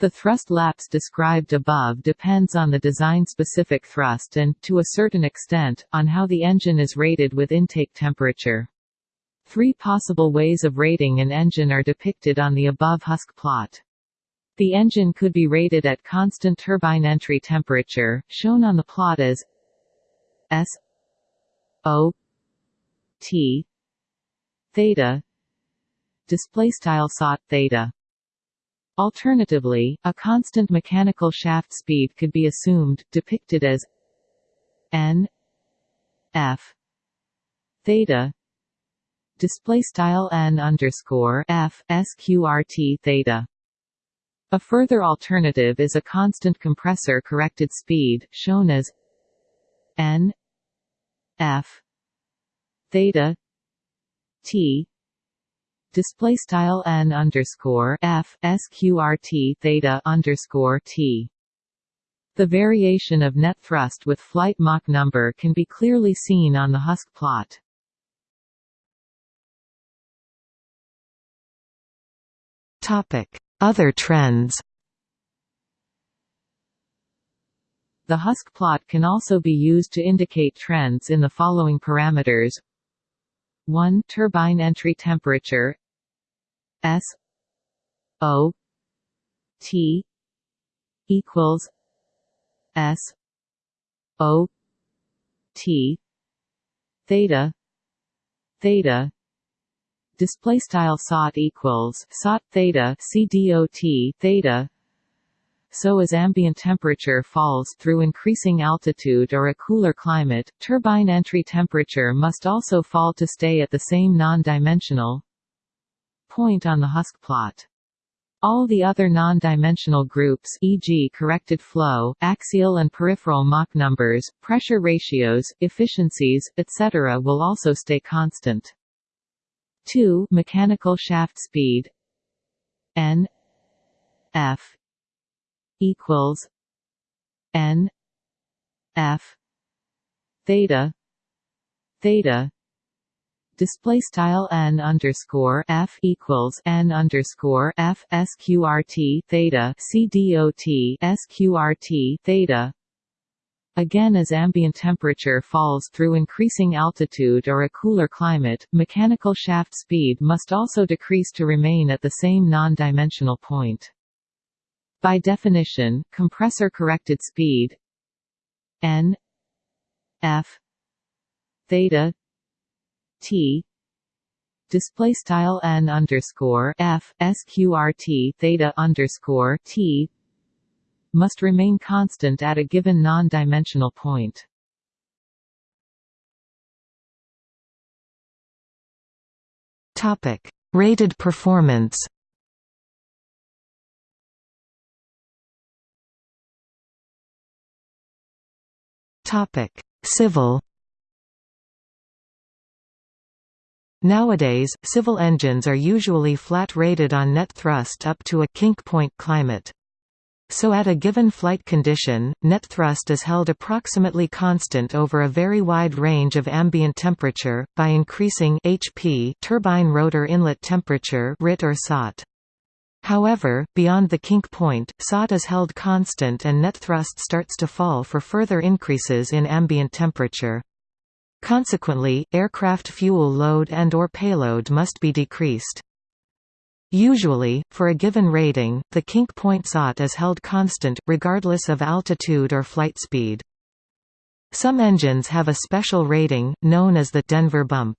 The thrust lapse described above depends on the design-specific thrust and, to a certain extent, on how the engine is rated with intake temperature. Three possible ways of rating an engine are depicted on the above Husk plot. The engine could be rated at constant turbine entry temperature, shown on the plot as S O T theta display style SOT theta Alternatively, a constant mechanical shaft speed could be assumed, depicted as n f theta display style n underscore f sqrt theta. A further alternative is a constant compressor corrected speed, shown as n f theta t display style n underscore f sqrt theta underscore t. The variation of net thrust with flight Mach number can be clearly seen on the Husk plot. Other trends. The Husk plot can also be used to indicate trends in the following parameters. 1 turbine entry temperature. S. O. T. equals S. O. T. theta. theta display style sot equals sot theta c dot theta so as ambient temperature falls through increasing altitude or a cooler climate, turbine entry temperature must also fall to stay at the same non-dimensional point on the Husk plot. All the other non-dimensional groups e.g. corrected flow, axial and peripheral Mach numbers, pressure ratios, efficiencies, etc. will also stay constant. 2 mechanical shaft speed. N F equals N F theta theta. Display style n underscore f equals n underscore f sqrt theta c dot sqrt theta Again as ambient temperature falls through increasing altitude or a cooler climate, mechanical shaft speed must also decrease to remain at the same non-dimensional point. By definition, compressor-corrected speed n f theta t display style n underscore f sqrt theta underscore t must remain constant at a given non-dimensional point. Topic: Rated performance. Topic: Civil. Nowadays, civil engines are usually flat rated on net thrust up to a kink point climate. So at a given flight condition, net thrust is held approximately constant over a very wide range of ambient temperature, by increasing HP turbine rotor inlet temperature RIT or SOT. However, beyond the kink point, SOT is held constant and net thrust starts to fall for further increases in ambient temperature. Consequently, aircraft fuel load and or payload must be decreased. Usually, for a given rating, the kink point SOT is held constant, regardless of altitude or flight speed. Some engines have a special rating, known as the Denver bump.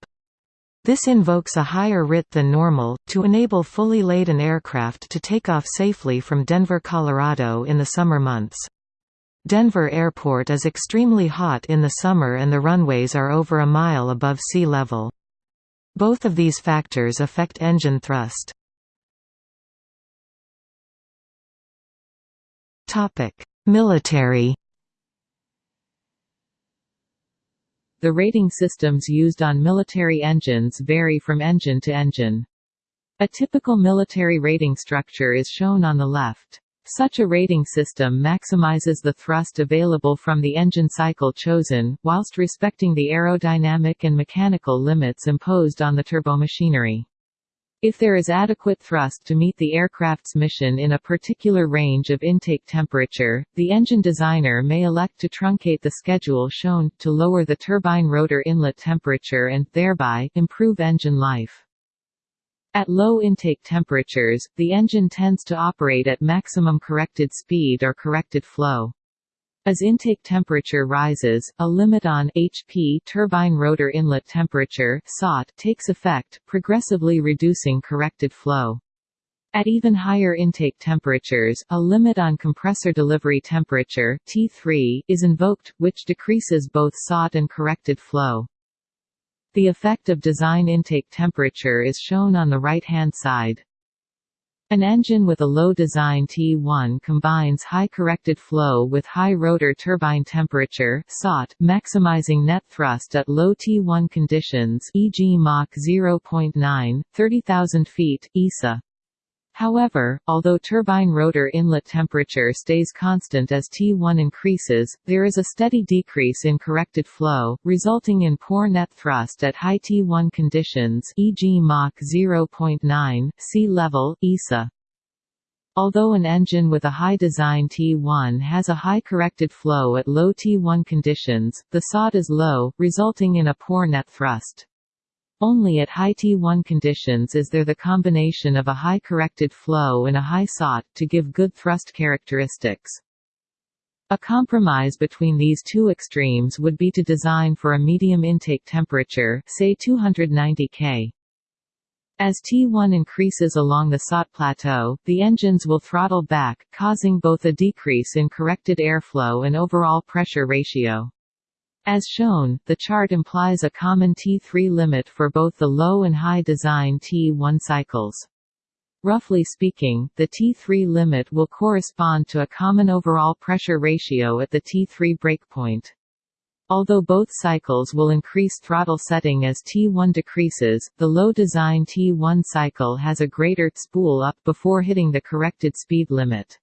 This invokes a higher RIT than normal, to enable fully laden aircraft to take off safely from Denver, Colorado in the summer months. Denver Airport is extremely hot in the summer and the runways are over a mile above sea level. Both of these factors affect engine thrust. Military The rating systems used on military engines vary from engine to engine. A typical military rating structure is shown on the left. Such a rating system maximizes the thrust available from the engine cycle chosen, whilst respecting the aerodynamic and mechanical limits imposed on the turbomachinery. If there is adequate thrust to meet the aircraft's mission in a particular range of intake temperature, the engine designer may elect to truncate the schedule shown, to lower the turbine rotor inlet temperature and, thereby, improve engine life. At low intake temperatures, the engine tends to operate at maximum corrected speed or corrected flow. As intake temperature rises, a limit on HP turbine rotor inlet temperature SOT takes effect, progressively reducing corrected flow. At even higher intake temperatures, a limit on compressor delivery temperature T3 is invoked, which decreases both SOT and corrected flow. The effect of design intake temperature is shown on the right-hand side. An engine with a low design T1 combines high corrected flow with high rotor turbine temperature SOT, maximizing net thrust at low T1 conditions e.g. Mach 0.9, 30,000 feet, ISA. However, although turbine rotor inlet temperature stays constant as T1 increases, there is a steady decrease in corrected flow, resulting in poor net thrust at high T1 conditions e.g. Mach 0.9, sea level, ISA. Although an engine with a high design T1 has a high corrected flow at low T1 conditions, the SOT is low, resulting in a poor net thrust. Only at high T1 conditions is there the combination of a high corrected flow and a high SOT, to give good thrust characteristics. A compromise between these two extremes would be to design for a medium intake temperature, say 290 K. As T1 increases along the SOT plateau, the engines will throttle back, causing both a decrease in corrected airflow and overall pressure ratio. As shown, the chart implies a common T3 limit for both the low and high design T1 cycles. Roughly speaking, the T3 limit will correspond to a common overall pressure ratio at the T3 breakpoint. Although both cycles will increase throttle setting as T1 decreases, the low design T1 cycle has a greater spool up before hitting the corrected speed limit.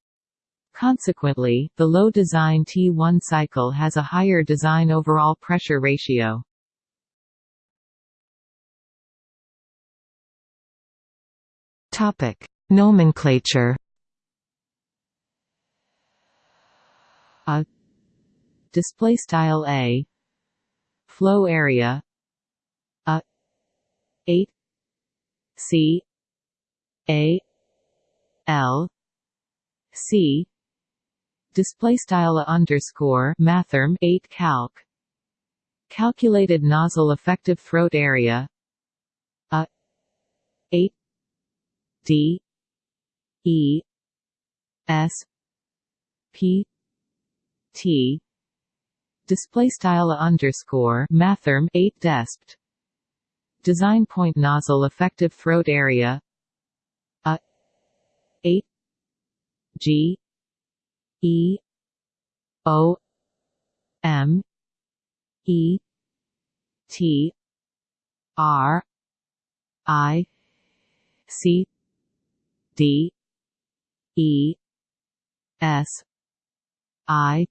Consequently, the low design T1 cycle has a higher design overall pressure ratio. Topic: Nomenclature. A display style a flow area a 8 c a l c display style underscore mathrm 8 calc. Calculated nozzle effective throat area a 8 d e s p t. Display style underscore mathrm 8 despt design point nozzle effective throat area a 8 g e o m e t r i c d e s i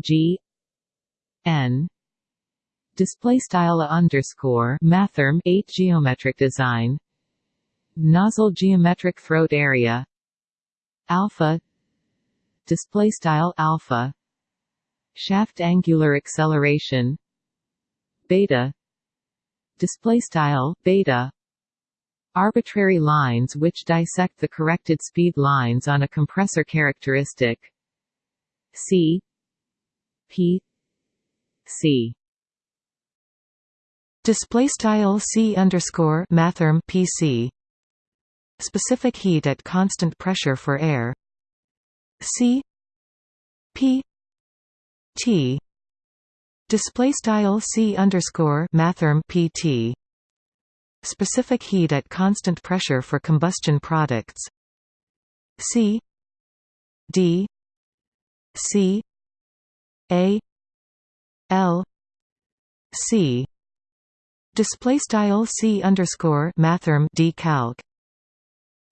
g n. Display style underscore mathrm 8 geometric design. Nozzle geometric throat area. Alpha display style alpha shaft angular acceleration beta display style beta. Arbitrary lines which dissect the corrected speed lines on a compressor characteristic. C. P. C. Display style c underscore mathrm pc specific heat at constant pressure for air c p t display style c underscore mathrm pt specific heat at constant pressure for combustion products. C d c a l c. Display style c underscore mathrm d calc.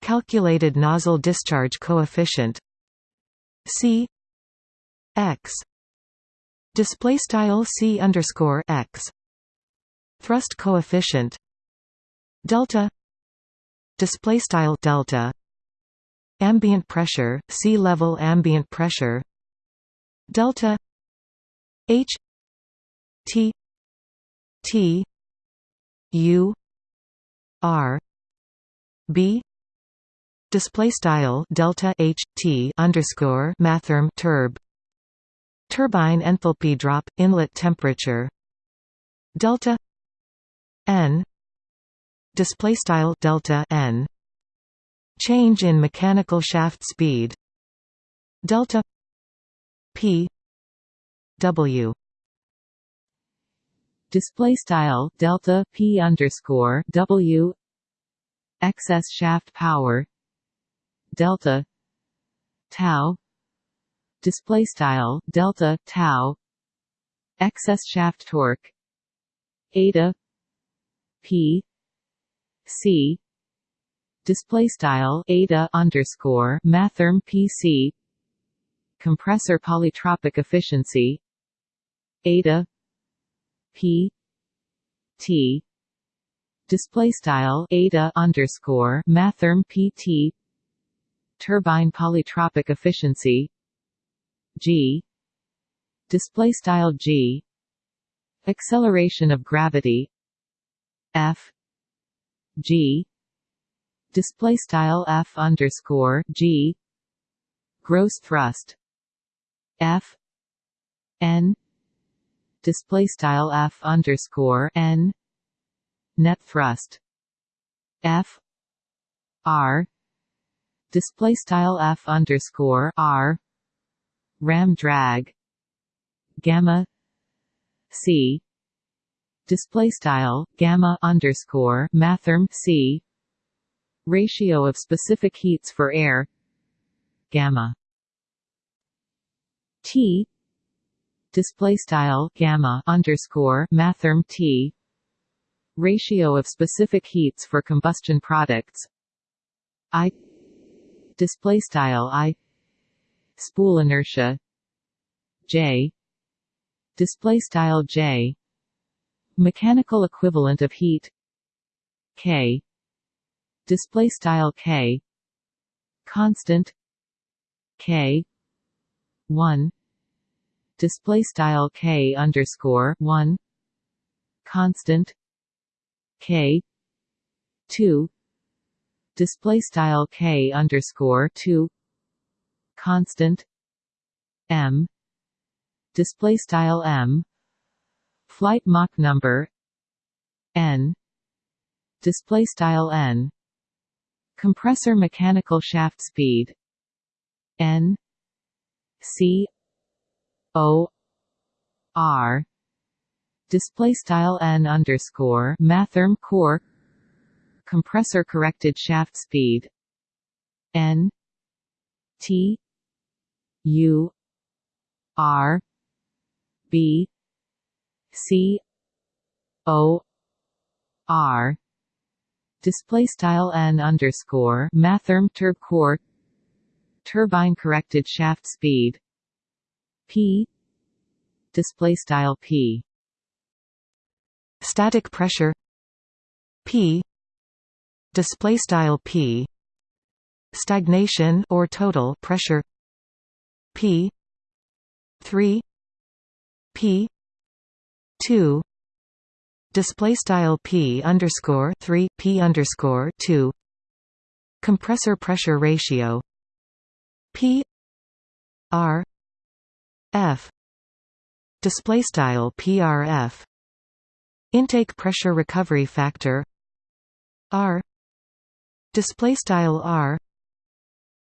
Calculated nozzle discharge coefficient c x display style c underscore x thrust coefficient delta display style delta ambient pressure sea level ambient pressure delta h t t u r b display style delta h t underscore mathrm turb turbine enthalpy drop inlet temperature. Delta n display style delta n. Change in mechanical shaft speed. Delta p w. Display style delta p underscore w. Excess shaft power delta tau display style delta tau excess shaft torque eta p c display style eta underscore mathrm pc compressor polytropic efficiency eta p t display style eta underscore mathrm pt turbine polytropic efficiency g display style g acceleration of gravity f G display style F underscore G gross thrust F N display style F underscore N net thrust F R display style F underscore R. Ram drag. Gamma. C. Display style gamma underscore mathrm c. Ratio of specific heats for air. Gamma. T. Display style gamma underscore mathrm T. Ratio of specific heats for combustion products. I display style I. Spool inertia. J. Display style J. Mechanical equivalent of heat. K. Display style K. Constant. K. 1 display style K underscore 1 constant. K. 2 display style K underscore 2 constant M display style M flight Mach number N display style N compressor mechanical shaft speed N C O R display style N underscore mathrm core compressor corrected shaft speed. N T U R B C O R. Display style n underscore mathrm turb core turbine corrected shaft speed. P display style P. Static pressure. P display style P stagnation or total pressure P 3 P 2 display style P underscore 3 P underscore 2 compressor pressure ratio P R F display style PRF intake pressure recovery factor R display style R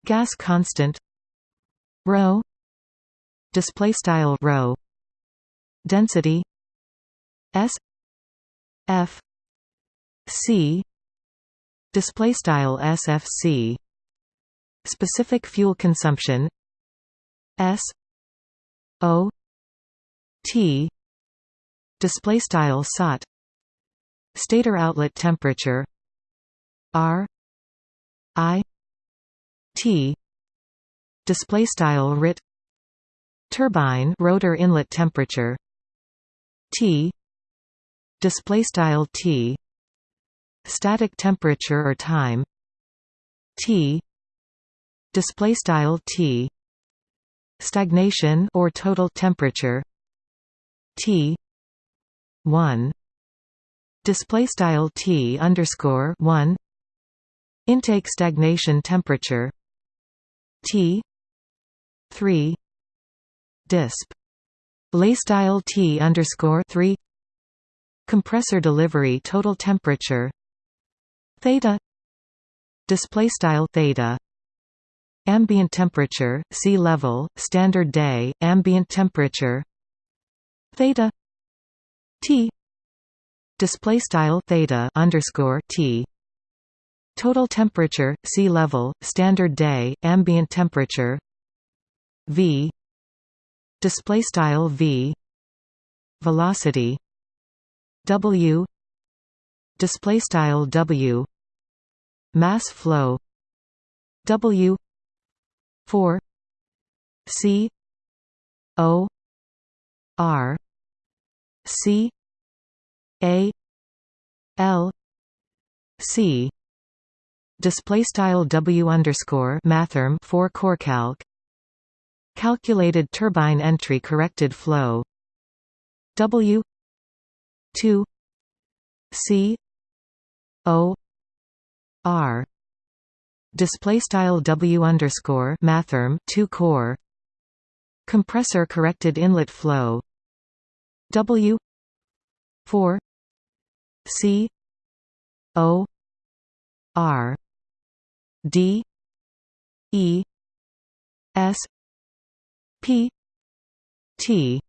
gas constant rho display style rho density S F C display style SFC specific fuel consumption S O T display style SOT stator outlet temperature R I T display style RIT turbine rotor inlet temperature T display style T static temperature or time T display style T stagnation or total temperature T 1 display style T underscore 1 intake stagnation temperature. T. 3 disp. Lay style T underscore 3 compressor delivery total temperature. Theta. Display style theta. Ambient temperature sea level standard day ambient temperature. Theta. T. Display style theta underscore t total temperature sea level standard day ambient temperature v display style v velocity W display style W mass flow W 4 C O R C A L C display style W underscore mathrm for core calc. Calculated turbine entry corrected flow. W 2 C O R. Display style W underscore mathrm 2 core. Compressor corrected inlet flow. W 4 C O R D E S P T.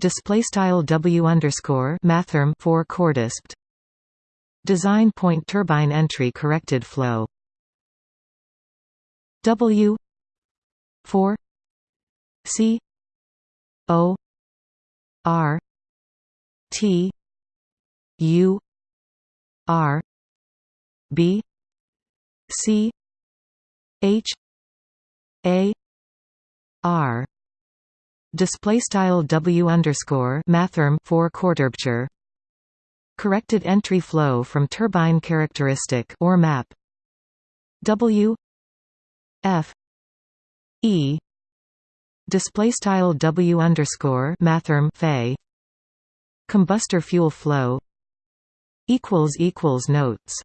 Display style W underscore mathrm for cordispt design point turbine entry corrected flow. W 4 C O R T U R B C H A R. Display style W underscore mathrm for quarterpture. Corrected entry flow from turbine characteristic or map. W F E. Display style W underscore mathrm Fay. Combustor fuel flow. Equals equals notes